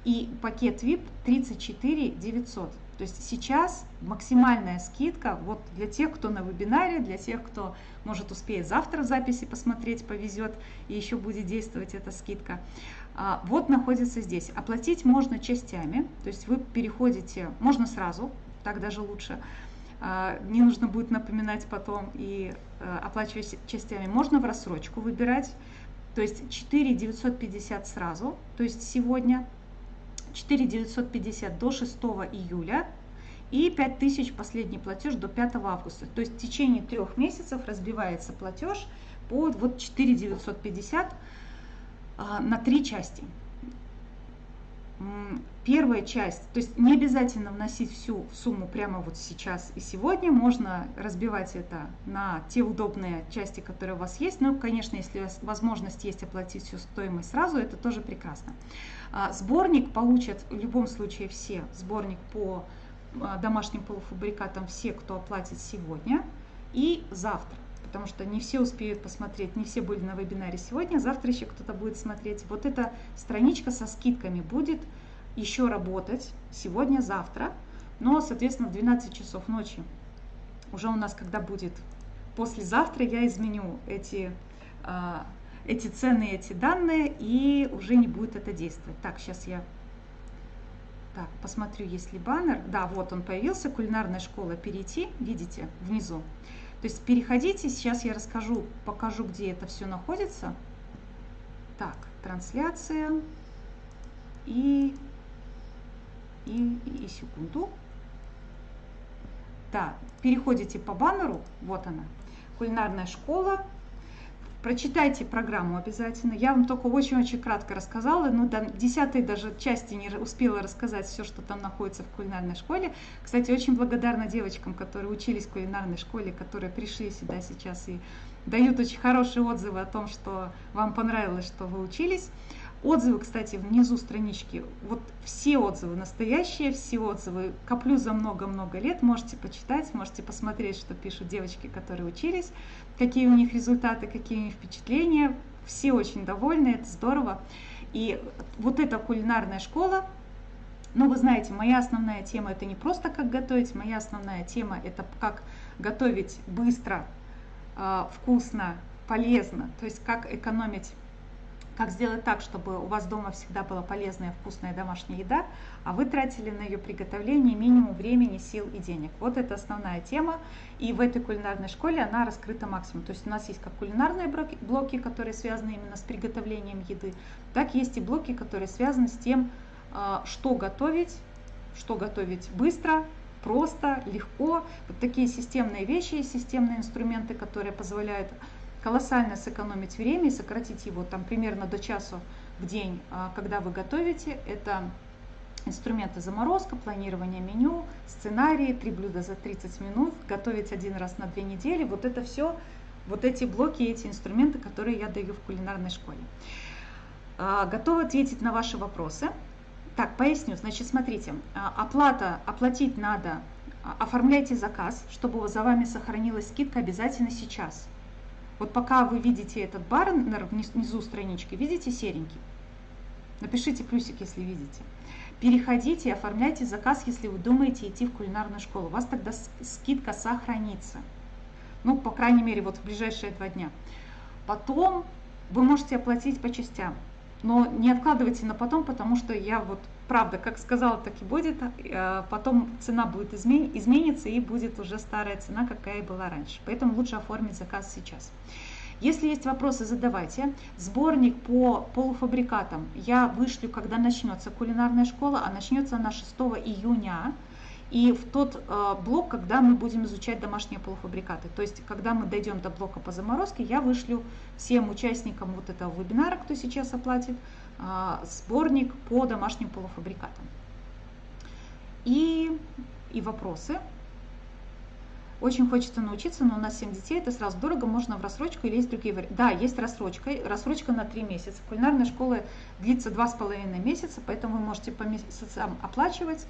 и пакет VIP 34 900. То есть сейчас максимальная скидка вот для тех, кто на вебинаре, для тех, кто может успеет завтра в записи посмотреть, повезет и еще будет действовать эта скидка. А, вот находится здесь. Оплатить можно частями, то есть вы переходите, можно сразу, так даже лучше. А, не нужно будет напоминать потом и э, оплачивать частями. Можно в рассрочку выбирать, то есть 4 950 сразу, то есть сегодня 4 950 до 6 июля и 5000 последний платеж до 5 августа. То есть в течение трех месяцев разбивается платеж по вот 4 950 а, на три части. Первая часть, то есть не обязательно вносить всю сумму прямо вот сейчас и сегодня, можно разбивать это на те удобные части, которые у вас есть. Ну, конечно, если возможность есть оплатить всю стоимость сразу, это тоже прекрасно. А, сборник получат в любом случае все. Сборник по а, домашним полуфабрикатам все, кто оплатит сегодня и завтра. Потому что не все успеют посмотреть, не все были на вебинаре сегодня, завтра еще кто-то будет смотреть. Вот эта страничка со скидками будет еще работать сегодня-завтра, но, соответственно, в 12 часов ночи. Уже у нас, когда будет послезавтра, я изменю эти а, эти цены, эти данные, и уже не будет это действовать. Так, сейчас я так, посмотрю, есть ли баннер. Да, вот он появился, кулинарная школа «Перейти», видите, внизу. То есть переходите, сейчас я расскажу, покажу, где это все находится. Так, трансляция и, и, и секунду. Да, переходите по баннеру, вот она, кулинарная школа, Прочитайте программу обязательно. Я вам только очень-очень кратко рассказала, ну, до десятой даже части не успела рассказать все, что там находится в кулинарной школе. Кстати, очень благодарна девочкам, которые учились в кулинарной школе, которые пришли сюда сейчас и дают очень хорошие отзывы о том, что вам понравилось, что вы учились. Отзывы, кстати, внизу странички, вот все отзывы настоящие, все отзывы. Коплю за много-много лет, можете почитать, можете посмотреть, что пишут девочки, которые учились, какие у них результаты, какие у них впечатления, все очень довольны, это здорово. И вот эта кулинарная школа, ну вы знаете, моя основная тема это не просто как готовить, моя основная тема это как готовить быстро, а, вкусно, полезно, то есть как экономить как сделать так, чтобы у вас дома всегда была полезная, вкусная домашняя еда, а вы тратили на ее приготовление минимум времени, сил и денег. Вот это основная тема, и в этой кулинарной школе она раскрыта максимум. То есть у нас есть как кулинарные блоки, блоки которые связаны именно с приготовлением еды, так есть и блоки, которые связаны с тем, а, что готовить, что готовить быстро, просто, легко. Вот такие системные вещи, системные инструменты, которые позволяют колоссально сэкономить время и сократить его там примерно до часу в день, а, когда вы готовите. Это инструменты заморозка, планирование меню, сценарии, три блюда за 30 минут, готовить один раз на две недели. Вот это все, вот эти блоки, эти инструменты, которые я даю в кулинарной школе. А, готова ответить на ваши вопросы. Так, поясню. Значит, смотрите, а, оплата, оплатить надо, оформляйте заказ, чтобы за вами сохранилась скидка обязательно сейчас. Вот пока вы видите этот баннер внизу странички, видите серенький? Напишите плюсик, если видите. Переходите и оформляйте заказ, если вы думаете идти в кулинарную школу. У вас тогда скидка сохранится. Ну, по крайней мере, вот в ближайшие два дня. Потом вы можете оплатить по частям. Но не откладывайте на потом, потому что я вот правда, как сказала, так и будет. А, потом цена будет измен... измениться и будет уже старая цена, какая была раньше. Поэтому лучше оформить заказ сейчас. Если есть вопросы, задавайте. Сборник по полуфабрикатам я вышлю, когда начнется кулинарная школа, а начнется она 6 июня. И в тот э, блок, когда мы будем изучать домашние полуфабрикаты. То есть, когда мы дойдем до блока по заморозке, я вышлю всем участникам вот этого вебинара, кто сейчас оплатит, э, сборник по домашним полуфабрикатам. И, и вопросы. Очень хочется научиться, но у нас 7 детей, это сразу дорого, можно в рассрочку или есть другие варианты. Да, есть рассрочка, рассрочка на 3 месяца. Кулинарная школа длится 2,5 месяца, поэтому вы можете по месяцам оплачивать.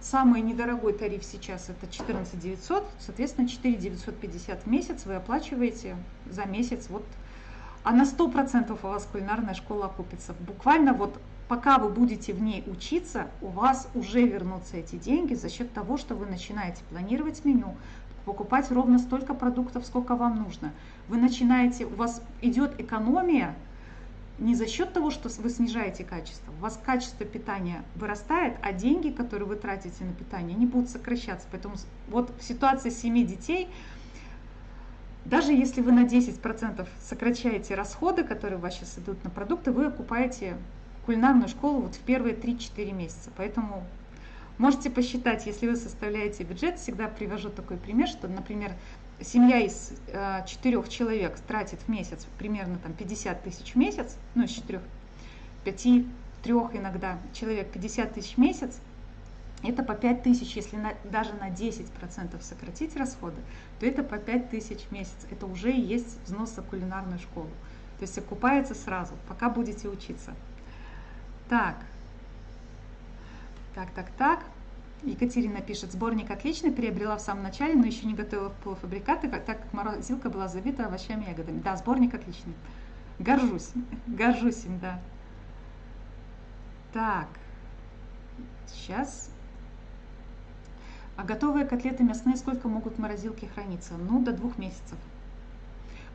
Самый недорогой тариф сейчас это 14 900, соответственно 4 950 в месяц вы оплачиваете за месяц. Вот, а на 100% у вас кулинарная школа окупится. Буквально вот пока вы будете в ней учиться, у вас уже вернутся эти деньги за счет того, что вы начинаете планировать меню, покупать ровно столько продуктов, сколько вам нужно. Вы начинаете, у вас идет экономия не за счет того, что вы снижаете качество. У вас качество питания вырастает, а деньги, которые вы тратите на питание, они будут сокращаться. Поэтому вот в ситуации с 7 детей, даже если вы на 10% сокращаете расходы, которые у вас сейчас идут на продукты, вы окупаете кулинарную школу вот в первые 3-4 месяца. Поэтому Можете посчитать, если вы составляете бюджет, всегда привожу такой пример, что, например, семья из э, четырех человек тратит в месяц примерно там 50 тысяч в месяц, ну из четырех, пяти, трех иногда человек 50 тысяч в месяц, это по 5 тысяч, если на, даже на 10% сократить расходы, то это по 5 тысяч в месяц. Это уже и есть взнос за кулинарную школу. То есть окупается сразу, пока будете учиться. Так, так, так, так. Екатерина пишет, сборник отличный, приобрела в самом начале, но еще не готовила полуфабрикаты, так как морозилка была забита овощами и ягодами. Да, сборник отличный. Горжусь, горжусь им, да. Так, сейчас. А готовые котлеты мясные сколько могут в морозилке храниться? Ну, до двух месяцев.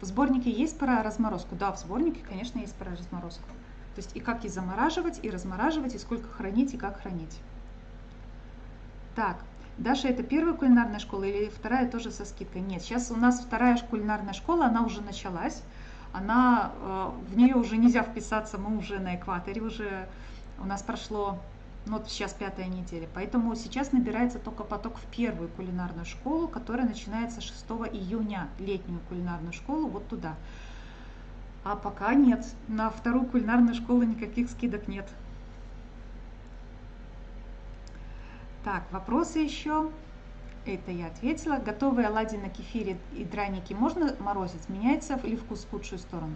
В сборнике есть про разморозку? Да, в сборнике, конечно, есть про разморозку. То есть и как и замораживать, и размораживать, и сколько хранить, и как хранить. Так, Даша, это первая кулинарная школа или вторая тоже со скидкой? Нет, сейчас у нас вторая кулинарная школа, она уже началась. Она, э, в нее уже нельзя вписаться, мы уже на экваторе, уже у нас прошло, ну вот сейчас пятая неделя. Поэтому сейчас набирается только поток в первую кулинарную школу, которая начинается 6 июня, летнюю кулинарную школу, вот туда. А пока нет, на вторую кулинарную школу никаких скидок нет. Так, вопросы еще? Это я ответила. Готовые оладьи на кефире и драники можно морозить? Меняется ли вкус в худшую сторону?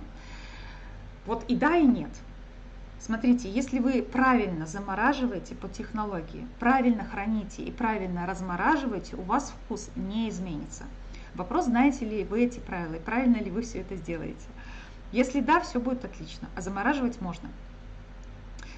Вот и да, и нет. Смотрите, если вы правильно замораживаете по технологии, правильно храните и правильно размораживаете, у вас вкус не изменится. Вопрос, знаете ли вы эти правила и правильно ли вы все это сделаете. Если да, все будет отлично, а замораживать можно.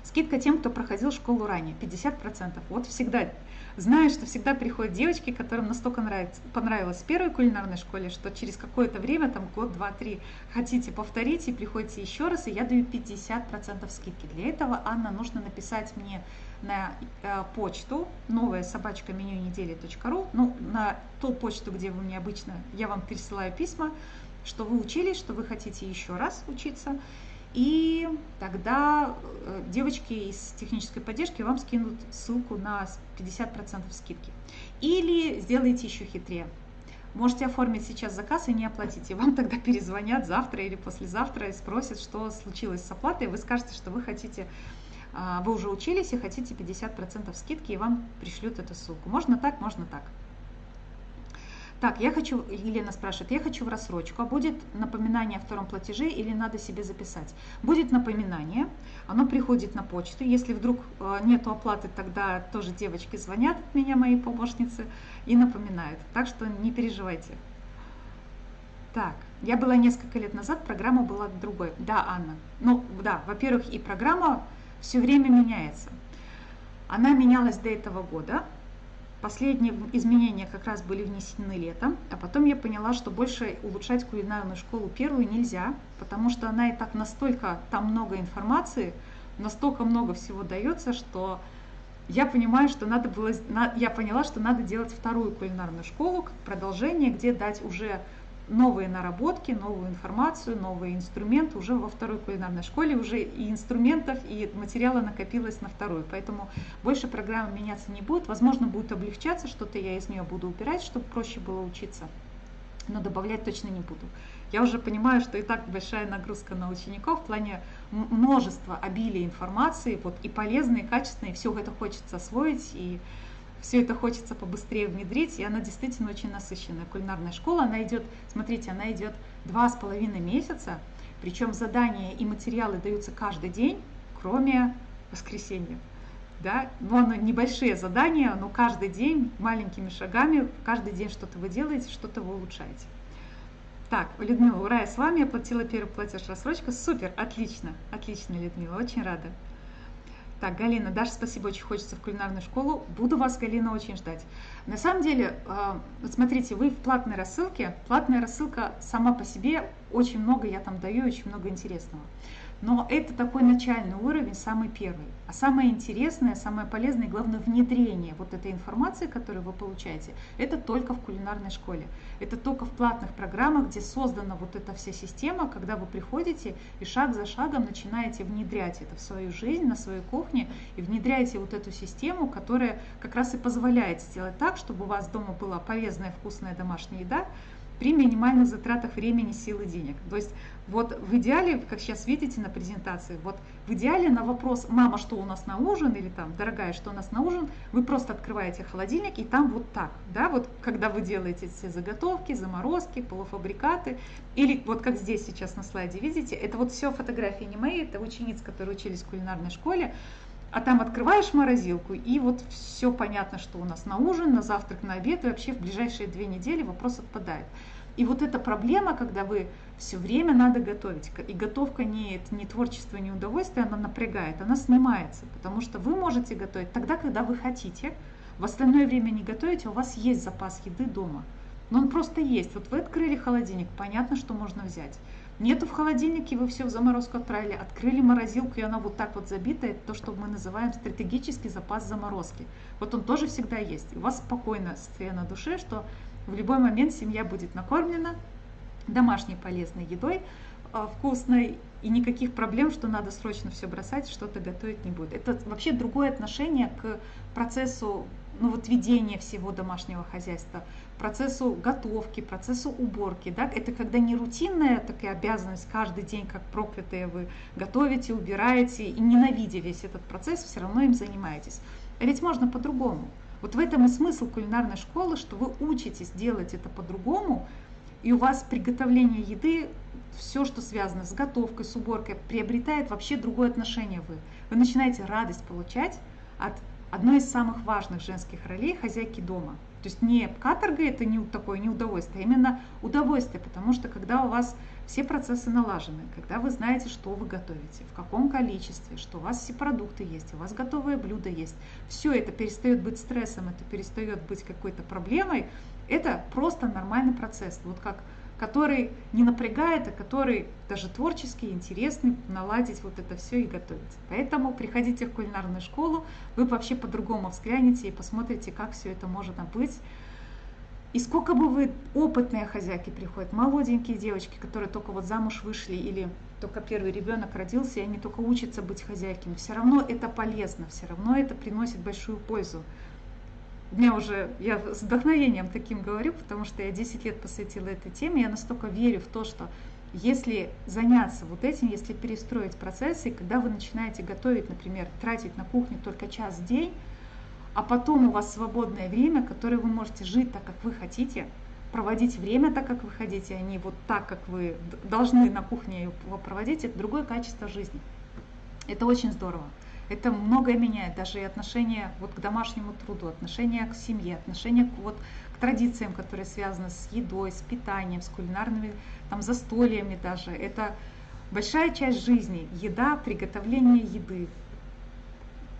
Скидка тем, кто проходил школу ранее, 50%. Вот всегда, знаю, что всегда приходят девочки, которым настолько нравится, понравилось в первой кулинарной школе, что через какое-то время, там год, два, три, хотите повторить и приходите еще раз, и я даю 50% скидки. Для этого, Анна, нужно написать мне на э, почту новая собачка меню недели.ру, ну, на ту почту, где вы мне обычно, я вам пересылаю письма, что вы учились, что вы хотите еще раз учиться, и тогда э, девочки из технической поддержки вам скинут ссылку на 50% скидки. Или сделайте еще хитрее. Можете оформить сейчас заказ и не оплатить. И вам тогда перезвонят завтра или послезавтра и спросят, что случилось с оплатой. Вы скажете, что вы хотите, а, вы уже учились и хотите 50% скидки, и вам пришлют эту ссылку. Можно так, можно так. Так, я хочу, Елена спрашивает, я хочу в рассрочку, а будет напоминание о втором платеже или надо себе записать? Будет напоминание, оно приходит на почту, если вдруг э, нету оплаты, тогда тоже девочки звонят от меня, мои помощницы, и напоминают, так что не переживайте. Так, я была несколько лет назад, программа была другой. Да, Анна. Ну, да, во-первых, и программа все время меняется. Она менялась до этого года, Последние изменения как раз были внесены летом, а потом я поняла, что больше улучшать кулинарную школу первую нельзя, потому что она и так настолько, там много информации, настолько много всего дается, что я понимаю, что надо было, я поняла, что надо делать вторую кулинарную школу, продолжение, где дать уже новые наработки, новую информацию, новые инструменты уже во второй кулинарной школе, уже и инструментов, и материала накопилось на вторую. Поэтому больше программа меняться не будет. Возможно, будет облегчаться, что-то я из нее буду убирать, чтобы проще было учиться, но добавлять точно не буду. Я уже понимаю, что и так большая нагрузка на учеников в плане множества, обилия информации, вот и полезной, и качественной, и все это хочется освоить, и все это хочется побыстрее внедрить, и она действительно очень насыщенная. Кулинарная школа, она идет, смотрите, она идет два с половиной месяца, причем задания и материалы даются каждый день, кроме воскресенья. Да? Ну, оно небольшие задания, но каждый день маленькими шагами, каждый день что-то вы делаете, что-то вы улучшаете. Так, Людмила, ура, я с вами оплатила первый платеж рассрочка. Супер, отлично, отлично, Людмила, очень рада. Так, Галина, Даша, спасибо, очень хочется в кулинарную школу. Буду вас, Галина, очень ждать. На самом деле, а, вот смотрите, вы в платной рассылке. Платная рассылка сама по себе, очень много я там даю, очень много интересного. Но это такой начальный уровень, самый первый. А самое интересное, самое полезное главное внедрение вот этой информации, которую вы получаете, это только в кулинарной школе. Это только в платных программах, где создана вот эта вся система, когда вы приходите и шаг за шагом начинаете внедрять это в свою жизнь, на своей кухне, и внедряете вот эту систему, которая как раз и позволяет сделать так, чтобы у вас дома была полезная, вкусная домашняя еда, при минимальных затратах времени, сил и денег. То есть вот в идеале, как сейчас видите на презентации, вот в идеале на вопрос «мама, что у нас на ужин?» или там «дорогая, что у нас на ужин?» вы просто открываете холодильник и там вот так, да, вот когда вы делаете все заготовки, заморозки, полуфабрикаты, или вот как здесь сейчас на слайде видите, это вот все фотографии не мои, это учениц, которые учились в кулинарной школе, а там открываешь морозилку, и вот все понятно, что у нас на ужин, на завтрак, на обед, и вообще в ближайшие две недели вопрос отпадает. И вот эта проблема, когда вы все время надо готовить, и готовка не, это не творчество, не удовольствие, она напрягает, она снимается, потому что вы можете готовить тогда, когда вы хотите, в остальное время не готовите, у вас есть запас еды дома. Но он просто есть. Вот вы открыли холодильник, понятно, что можно взять. Нету в холодильнике, вы все в заморозку отправили, открыли морозилку, и она вот так вот забита, это то, что мы называем стратегический запас заморозки. Вот он тоже всегда есть. И у вас спокойно состояние на душе, что в любой момент семья будет накормлена домашней полезной едой, а, вкусной, и никаких проблем, что надо срочно все бросать, что-то готовить не будет. Это вообще другое отношение к процессу ну, вот ведения всего домашнего хозяйства, процессу готовки, процессу уборки. Да? Это когда не рутинная такая обязанность, каждый день, как проклятые, вы готовите, убираете, и ненавидя весь этот процесс, все равно им занимаетесь. А ведь можно по-другому. Вот в этом и смысл кулинарной школы, что вы учитесь делать это по-другому, и у вас приготовление еды, все, что связано с готовкой, с уборкой, приобретает вообще другое отношение вы. Вы начинаете радость получать от одной из самых важных женских ролей хозяйки дома. То есть не каторга это не такое не удовольствие, а именно удовольствие, потому что когда у вас все процессы налажены, когда вы знаете, что вы готовите, в каком количестве, что у вас все продукты есть, у вас готовые блюда есть, все это перестает быть стрессом, это перестает быть какой-то проблемой, это просто нормальный процесс, вот как который не напрягает, а который даже творческий, интересный, наладить вот это все и готовить. Поэтому приходите в кулинарную школу, вы вообще по-другому взглянете и посмотрите, как все это может быть и сколько бы вы опытные хозяйки приходят, молоденькие девочки, которые только вот замуж вышли или только первый ребенок родился, и они только учатся быть хозяйками, все равно это полезно, все равно это приносит большую пользу. У меня уже, я с вдохновением таким говорю, потому что я 10 лет посвятила этой теме, я настолько верю в то, что если заняться вот этим, если перестроить процессы, когда вы начинаете готовить, например, тратить на кухню только час в день, а потом у вас свободное время, которое вы можете жить так, как вы хотите, проводить время так, как вы хотите, а не вот так, как вы должны на кухне его проводить, это другое качество жизни. Это очень здорово. Это многое меняет, даже и отношение вот к домашнему труду, отношение к семье, отношение к, вот, к традициям, которые связаны с едой, с питанием, с кулинарными там, застольями даже. Это большая часть жизни, еда, приготовление еды,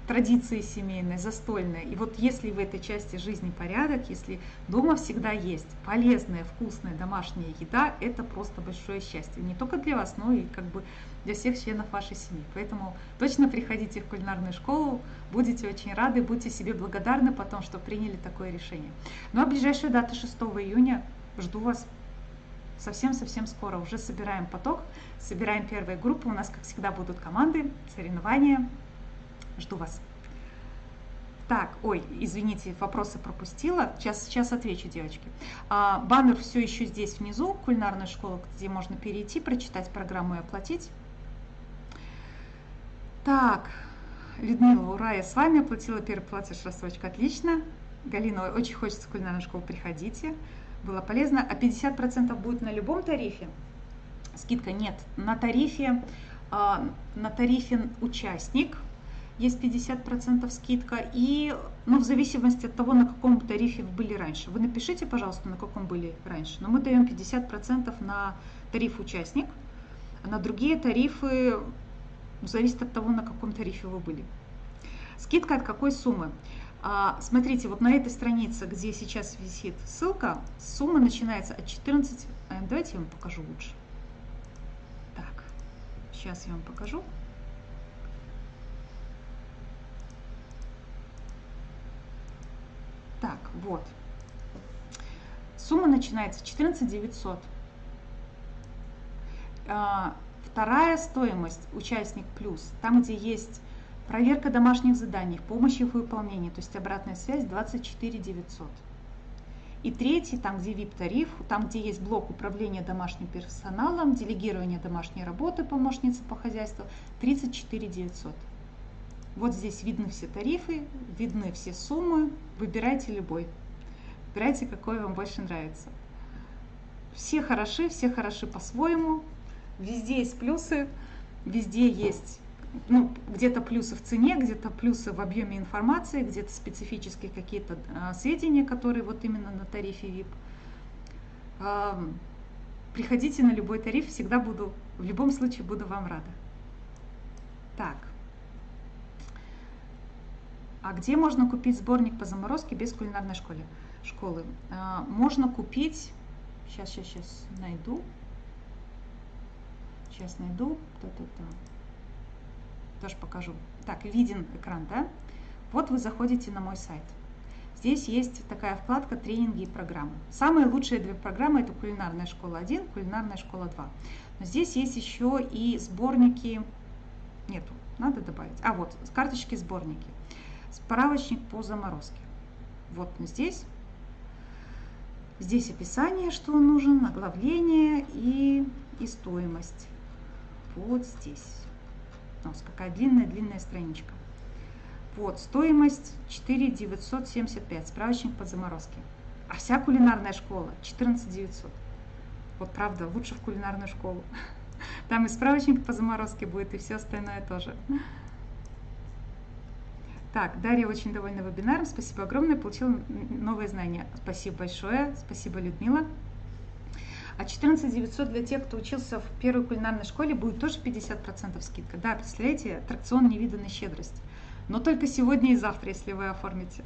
традиции семейные, застольные. И вот если в этой части жизни порядок, если дома всегда есть полезная, вкусная домашняя еда, это просто большое счастье. Не только для вас, но и как бы для всех членов вашей семьи. Поэтому точно приходите в кулинарную школу, будете очень рады, будьте себе благодарны потом, что приняли такое решение. Ну а ближайшая дата 6 июня, жду вас. совсем-совсем скоро. Уже собираем поток, собираем первые группы. У нас, как всегда, будут команды, соревнования. Жду вас. Так, ой, извините, вопросы пропустила. Сейчас, сейчас отвечу, девочки. А, баннер все еще здесь внизу, кулинарная школа, где можно перейти, прочитать программу и оплатить. Так, Людмила, ура, я с вами оплатила первый платеж рассрочка, отлично. Галина, очень хочется в кулинарную школу, приходите. Было полезно. А 50% будет на любом тарифе? Скидка нет. На тарифе, а, на тарифе участник – есть 50% скидка, и ну, в зависимости от того, на каком тарифе вы были раньше. Вы напишите, пожалуйста, на каком были раньше. Но мы даем 50% на тариф участник, а на другие тарифы зависит от того, на каком тарифе вы были. Скидка от какой суммы? А, смотрите, вот на этой странице, где сейчас висит ссылка, сумма начинается от 14... Э, давайте я вам покажу лучше. Так, сейчас я вам покажу. Так, вот. Сумма начинается 14 900. Вторая стоимость участник плюс, там где есть проверка домашних заданий, помощь в выполнении, то есть обратная связь 24 900. И третий, там где VIP-тариф, там где есть блок управления домашним персоналом, делегирование домашней работы помощницы по хозяйству, 34 900. Вот здесь видны все тарифы, видны все суммы. Выбирайте любой. Выбирайте, какой вам больше нравится. Все хороши, все хороши по-своему. Везде есть плюсы, везде есть ну, где-то плюсы в цене, где-то плюсы в объеме информации, где-то специфические какие-то а, сведения, которые вот именно на тарифе VIP. А, приходите на любой тариф, всегда буду, в любом случае буду вам рада. Так. А где можно купить сборник по заморозке без кулинарной школы? школы? А, можно купить, сейчас, сейчас, сейчас найду. Сейчас найду. Та-та-та. Тоже покажу. Так, виден экран, да? Вот вы заходите на мой сайт. Здесь есть такая вкладка «Тренинги и программы». Самые лучшие две программы – это «Кулинарная школа 1», «Кулинарная школа 2». Но здесь есть еще и сборники, нету, надо добавить. А вот, карточки-сборники. Справочник по заморозке. Вот здесь. Здесь описание, что он нужен, оглавление и, и стоимость. Вот здесь. У нас какая длинная-длинная страничка. Вот, стоимость 4 975, справочник по заморозке. А вся кулинарная школа 14 900. Вот правда, лучше в кулинарную школу. Там и справочник по заморозке будет, и все остальное тоже. Так, Дарья очень довольна вебинаром. Спасибо огромное, получила новые знания. Спасибо большое, спасибо, Людмила. А 14 900 для тех, кто учился в первой кулинарной школе, будет тоже 50% скидка. Да, представляете, аттракцион невиданной щедрости. Но только сегодня и завтра, если вы оформите.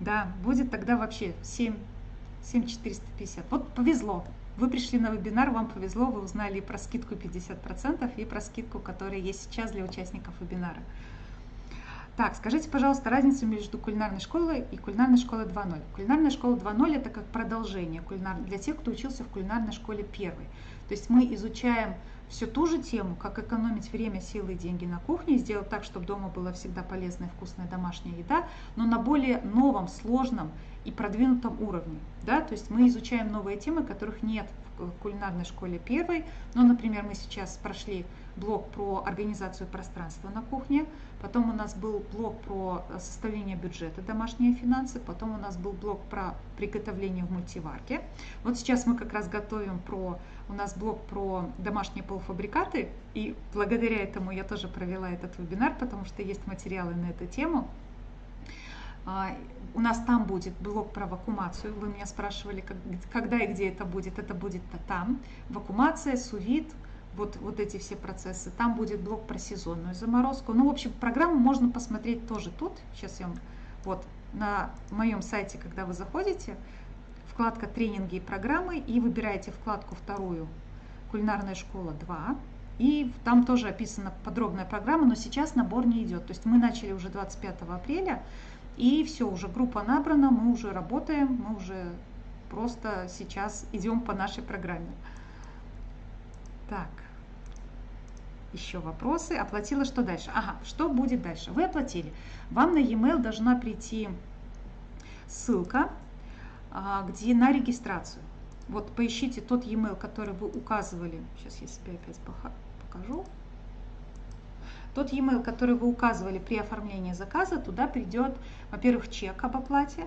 Да, будет тогда вообще 7, 7 450. Вот повезло. Вы пришли на вебинар, вам повезло, вы узнали и про скидку 50%, и про скидку, которая есть сейчас для участников вебинара. Так, скажите, пожалуйста, разницу между кулинарной школой и кулинарной школой 2.0. Кулинарная школа 2.0 это как продолжение кулинар... для тех, кто учился в кулинарной школе первой. То есть мы изучаем всю ту же тему, как экономить время, силы и деньги на кухне, сделать так, чтобы дома была всегда полезная, вкусная домашняя еда, но на более новом, сложном и продвинутом уровне. Да? То есть мы изучаем новые темы, которых нет в кулинарной школе первой. Ну, например, мы сейчас прошли блок про организацию пространства на кухне, потом у нас был блок про составление бюджета, домашние финансы, потом у нас был блок про приготовление в мультиварке. Вот сейчас мы как раз готовим про, у нас блок про домашние полуфабрикаты, и благодаря этому я тоже провела этот вебинар, потому что есть материалы на эту тему. А, у нас там будет блок про вакуумацию. Вы меня спрашивали, когда и где это будет. Это будет там. Вакуумация, сувид, вот, вот эти все процессы. Там будет блок про сезонную заморозку. Ну, в общем, программу можно посмотреть тоже тут. Сейчас я вам, вот, на моем сайте, когда вы заходите, вкладка «Тренинги и программы» и выбираете вкладку вторую «Кулинарная школа 2». И там тоже описана подробная программа, но сейчас набор не идет. То есть мы начали уже 25 апреля, и все, уже группа набрана, мы уже работаем, мы уже просто сейчас идем по нашей программе. Так, еще вопросы. Оплатила что дальше? Ага, что будет дальше? Вы оплатили. Вам на e-mail должна прийти ссылка, а, где на регистрацию. Вот поищите тот e-mail, который вы указывали. Сейчас я себе опять покажу. Тот e-mail, который вы указывали при оформлении заказа, туда придет, во-первых, чек об оплате,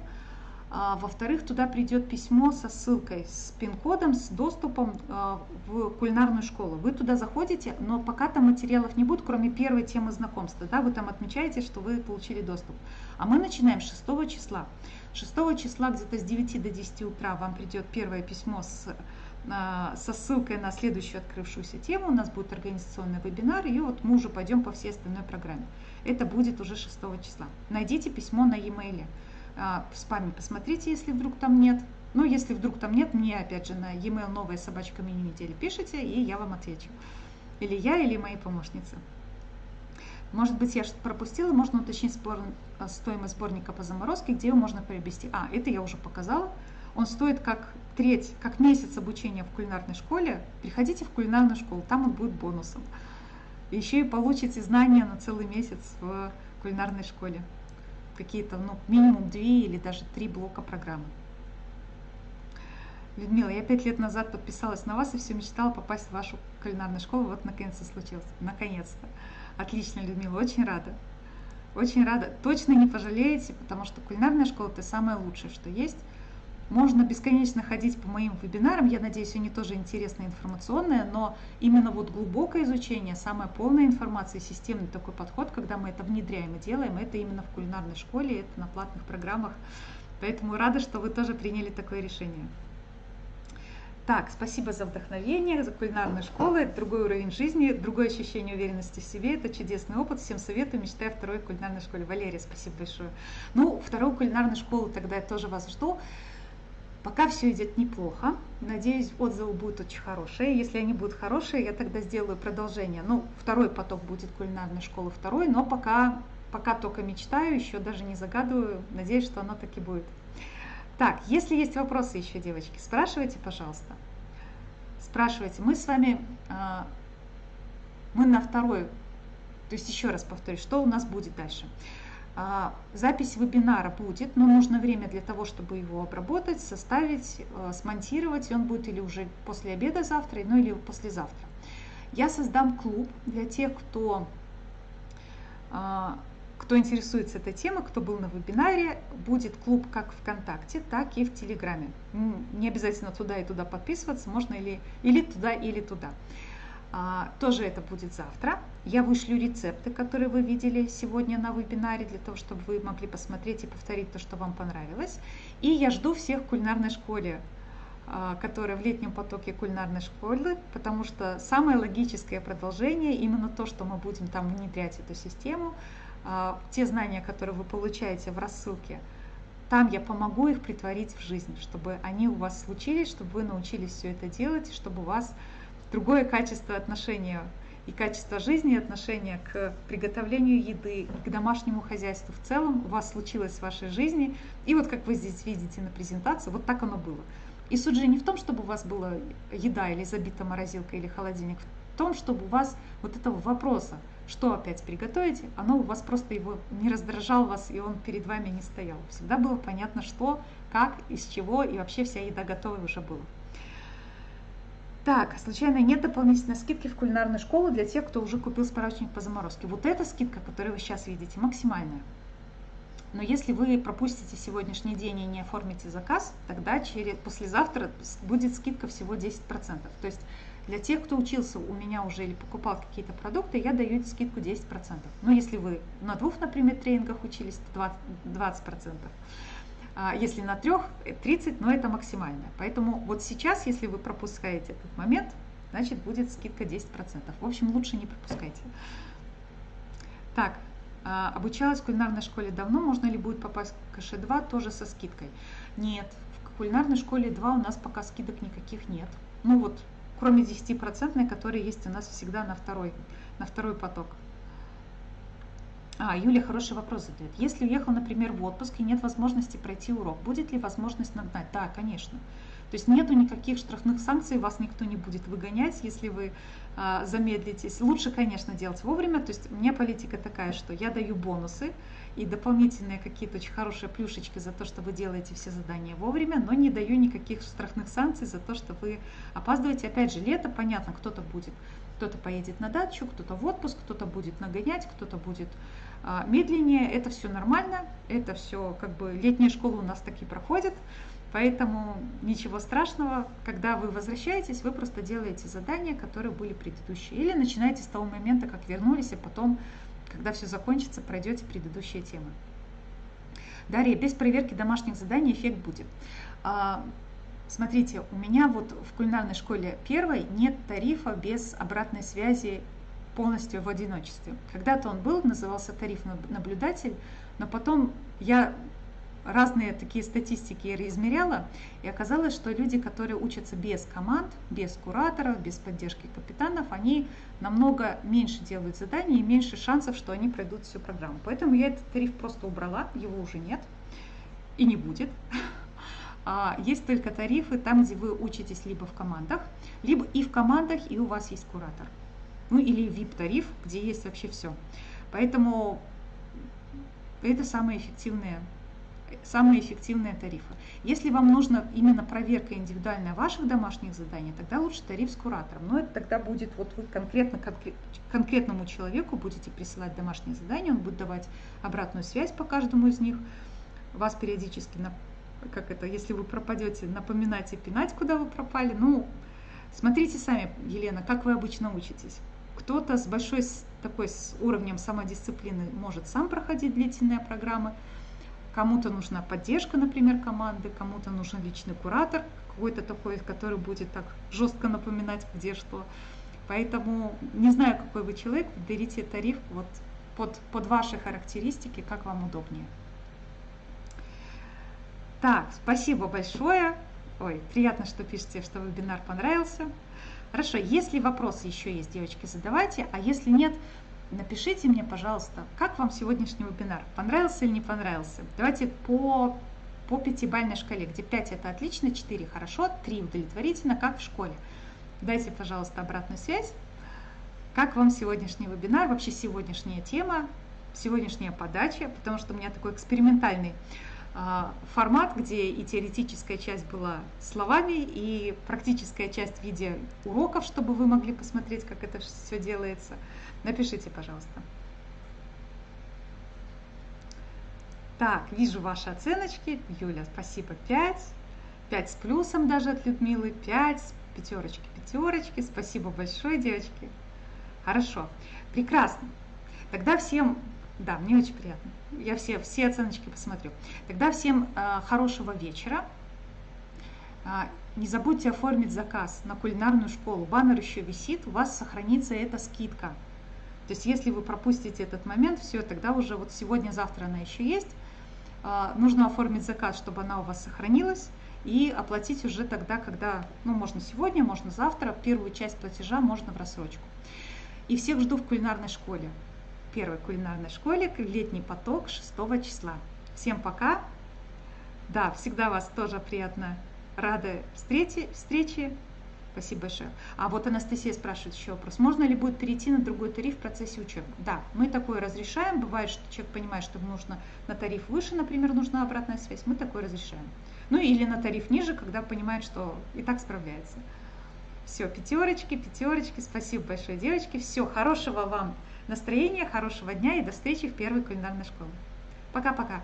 во-вторых, туда придет письмо со ссылкой, с пин-кодом, с доступом а, в кулинарную школу. Вы туда заходите, но пока там материалов не будет, кроме первой темы знакомства. Да, вы там отмечаете, что вы получили доступ. А мы начинаем с 6 числа. 6 числа где-то с 9 до 10 утра вам придет первое письмо с а, со ссылкой на следующую открывшуюся тему. У нас будет организационный вебинар, и вот мы уже пойдем по всей остальной программе. Это будет уже 6 числа. Найдите письмо на e-mail. А, в спаме посмотрите, если вдруг там нет. Но если вдруг там нет, мне опять же на e-mail новая собачка мини недели пишите, и я вам отвечу. Или я, или мои помощницы. Может быть, я что-то пропустила, можно уточнить спор, а, стоимость сборника по заморозке, где его можно приобрести. А, это я уже показала. Он стоит как треть, как месяц обучения в кулинарной школе. Приходите в кулинарную школу, там он будет бонусом. Еще и получите знания на целый месяц в кулинарной школе какие-то, ну, минимум две или даже три блока программы. Людмила, я пять лет назад подписалась на вас и все мечтала попасть в вашу кулинарную школу. Вот наконец-то случилось. Наконец-то. Отлично, Людмила, очень рада. Очень рада. Точно не пожалеете, потому что кулинарная школа это самое лучшее, что есть. Можно бесконечно ходить по моим вебинарам, я надеюсь, они тоже интересные, информационные, но именно вот глубокое изучение, самая полная информация, системный такой подход, когда мы это внедряем и делаем, это именно в кулинарной школе, это на платных программах. Поэтому рада, что вы тоже приняли такое решение. Так, спасибо за вдохновение, за кулинарную школу. Это другой уровень жизни, другое ощущение уверенности в себе. Это чудесный опыт. Всем советую, мечтаю о второй кулинарной школе. Валерия, спасибо большое. Ну, вторую кулинарную школу тогда я тоже вас жду. Пока все идет неплохо. Надеюсь, отзывы будут очень хорошие. Если они будут хорошие, я тогда сделаю продолжение. Ну, второй поток будет кулинарной школы второй, но пока, пока только мечтаю, еще даже не загадываю. Надеюсь, что оно таки будет. Так, если есть вопросы еще, девочки, спрашивайте, пожалуйста. Спрашивайте. Мы с вами, а, мы на второй, то есть еще раз повторюсь, что у нас будет дальше. А, запись вебинара будет, но нужно время для того, чтобы его обработать, составить, э, смонтировать. Он будет или уже после обеда завтра, ну или послезавтра. Я создам клуб для тех, кто, а, кто интересуется этой темой, кто был на вебинаре. Будет клуб как ВКонтакте, так и в Телеграме. Не обязательно туда и туда подписываться, можно или, или туда, или туда. А, тоже это будет завтра. Я вышлю рецепты, которые вы видели сегодня на вебинаре, для того, чтобы вы могли посмотреть и повторить то, что вам понравилось. И я жду всех в кулинарной школе, а, которая в летнем потоке кулинарной школы, потому что самое логическое продолжение, именно то, что мы будем там внедрять эту систему, а, те знания, которые вы получаете в рассылке, там я помогу их притворить в жизнь, чтобы они у вас случились, чтобы вы научились все это делать, чтобы у вас другое качество отношения и качество жизни, отношения к приготовлению еды, к домашнему хозяйству в целом у вас случилось в вашей жизни. И вот как вы здесь видите на презентации, вот так оно было. И суть же не в том, чтобы у вас была еда или забита морозилка или холодильник, в том, чтобы у вас вот этого вопроса, что опять приготовить, оно у вас просто его не раздражал вас, и он перед вами не стоял. Всегда было понятно, что, как, из чего, и вообще вся еда готова уже была. Так, случайно нет дополнительной скидки в кулинарную школу для тех, кто уже купил справочник по заморозке. Вот эта скидка, которую вы сейчас видите, максимальная. Но если вы пропустите сегодняшний день и не оформите заказ, тогда через, послезавтра будет скидка всего 10%. То есть для тех, кто учился у меня уже или покупал какие-то продукты, я даю скидку 10%. Но если вы на двух, например, тренингах учились, то 20%. 20%. А если на трех 30, но это максимально. Поэтому вот сейчас, если вы пропускаете этот момент, значит будет скидка 10%. В общем, лучше не пропускайте. Так, а, обучалась в кулинарной школе давно, можно ли будет попасть в КШ-2 тоже со скидкой? Нет, в кулинарной школе 2 у нас пока скидок никаких нет. Ну вот, кроме 10%, которые есть у нас всегда на второй, на второй поток. А, Юля хороший вопрос задает. Если уехал, например, в отпуск и нет возможности пройти урок, будет ли возможность нагнать? Да, конечно. То есть нету никаких штрафных санкций, вас никто не будет выгонять, если вы а, замедлитесь. Лучше, конечно, делать вовремя. То есть у меня политика такая, что я даю бонусы и дополнительные какие-то очень хорошие плюшечки за то, что вы делаете все задания вовремя, но не даю никаких штрафных санкций за то, что вы опаздываете. Опять же, лето, понятно, кто-то будет, кто-то поедет на дачу, кто-то в отпуск, кто-то будет нагонять, кто-то будет а, медленнее. Это все нормально, это все как бы летняя школа у нас таки проходит. Поэтому ничего страшного, когда вы возвращаетесь, вы просто делаете задания, которые были предыдущие. Или начинаете с того момента, как вернулись, а потом, когда все закончится, пройдете предыдущие темы. Дарья, без проверки домашних заданий эффект будет. Смотрите, у меня вот в кулинарной школе первой нет тарифа без обратной связи полностью в одиночестве. Когда-то он был, назывался тариф наблюдатель, но потом я разные такие статистики измеряла, и оказалось, что люди, которые учатся без команд, без кураторов, без поддержки капитанов, они намного меньше делают заданий и меньше шансов, что они пройдут всю программу. Поэтому я этот тариф просто убрала, его уже нет и не будет. А есть только тарифы там, где вы учитесь либо в командах, либо и в командах, и у вас есть куратор. Ну или VIP-тариф, где есть вообще все. Поэтому это самые эффективные самые эффективные тарифы. Если вам нужна именно проверка индивидуальная ваших домашних заданий, тогда лучше тариф с куратором. Но это тогда будет, вот вы конкретно конкретному человеку будете присылать домашние задания, он будет давать обратную связь по каждому из них, вас периодически, как это, если вы пропадете, напоминать и пинать, куда вы пропали. Ну, смотрите сами, Елена, как вы обычно учитесь. Кто-то с большой такой с уровнем самодисциплины может сам проходить длительные программы, Кому-то нужна поддержка, например, команды, кому-то нужен личный куратор, какой-то такой, который будет так жестко напоминать, где что. Поэтому не знаю, какой вы человек, берите тариф вот под, под ваши характеристики, как вам удобнее. Так, спасибо большое. Ой, приятно, что пишете, что вебинар понравился. Хорошо, если вопросы еще есть, девочки, задавайте, а если нет, Напишите мне, пожалуйста, как вам сегодняшний вебинар? Понравился или не понравился? Давайте по, по пятибалльной шкале, где 5 это отлично, 4 хорошо, 3 удовлетворительно, как в школе. Дайте, пожалуйста, обратную связь. Как вам сегодняшний вебинар, вообще сегодняшняя тема, сегодняшняя подача, потому что у меня такой экспериментальный формат, где и теоретическая часть была словами, и практическая часть в виде уроков, чтобы вы могли посмотреть, как это все делается. Напишите, пожалуйста. Так, вижу ваши оценочки. Юля, спасибо, 5. 5 с плюсом даже от Людмилы, 5, пятерочки, пятерочки. Спасибо большое, девочки. Хорошо, прекрасно. Тогда всем, да, мне очень приятно. Я все, все оценочки посмотрю. Тогда всем э, хорошего вечера. Э, не забудьте оформить заказ на кулинарную школу. Баннер еще висит, у вас сохранится эта скидка. То есть если вы пропустите этот момент, все, тогда уже вот сегодня-завтра она еще есть. А, нужно оформить заказ, чтобы она у вас сохранилась и оплатить уже тогда, когда, ну, можно сегодня, можно завтра, первую часть платежа можно в рассрочку. И всех жду в кулинарной школе. Первой кулинарной школе, летний поток 6 числа. Всем пока. Да, всегда вас тоже приятно рада встрече, встрече. Спасибо большое. А вот Анастасия спрашивает еще вопрос. Можно ли будет перейти на другой тариф в процессе учебы? Да, мы такое разрешаем. Бывает, что человек понимает, что нужно на тариф выше, например, нужна обратная связь. Мы такое разрешаем. Ну или на тариф ниже, когда понимает, что и так справляется. Все, пятерочки, пятерочки. Спасибо большое, девочки. Все, хорошего вам настроения, хорошего дня и до встречи в первой кулинарной школе. Пока-пока.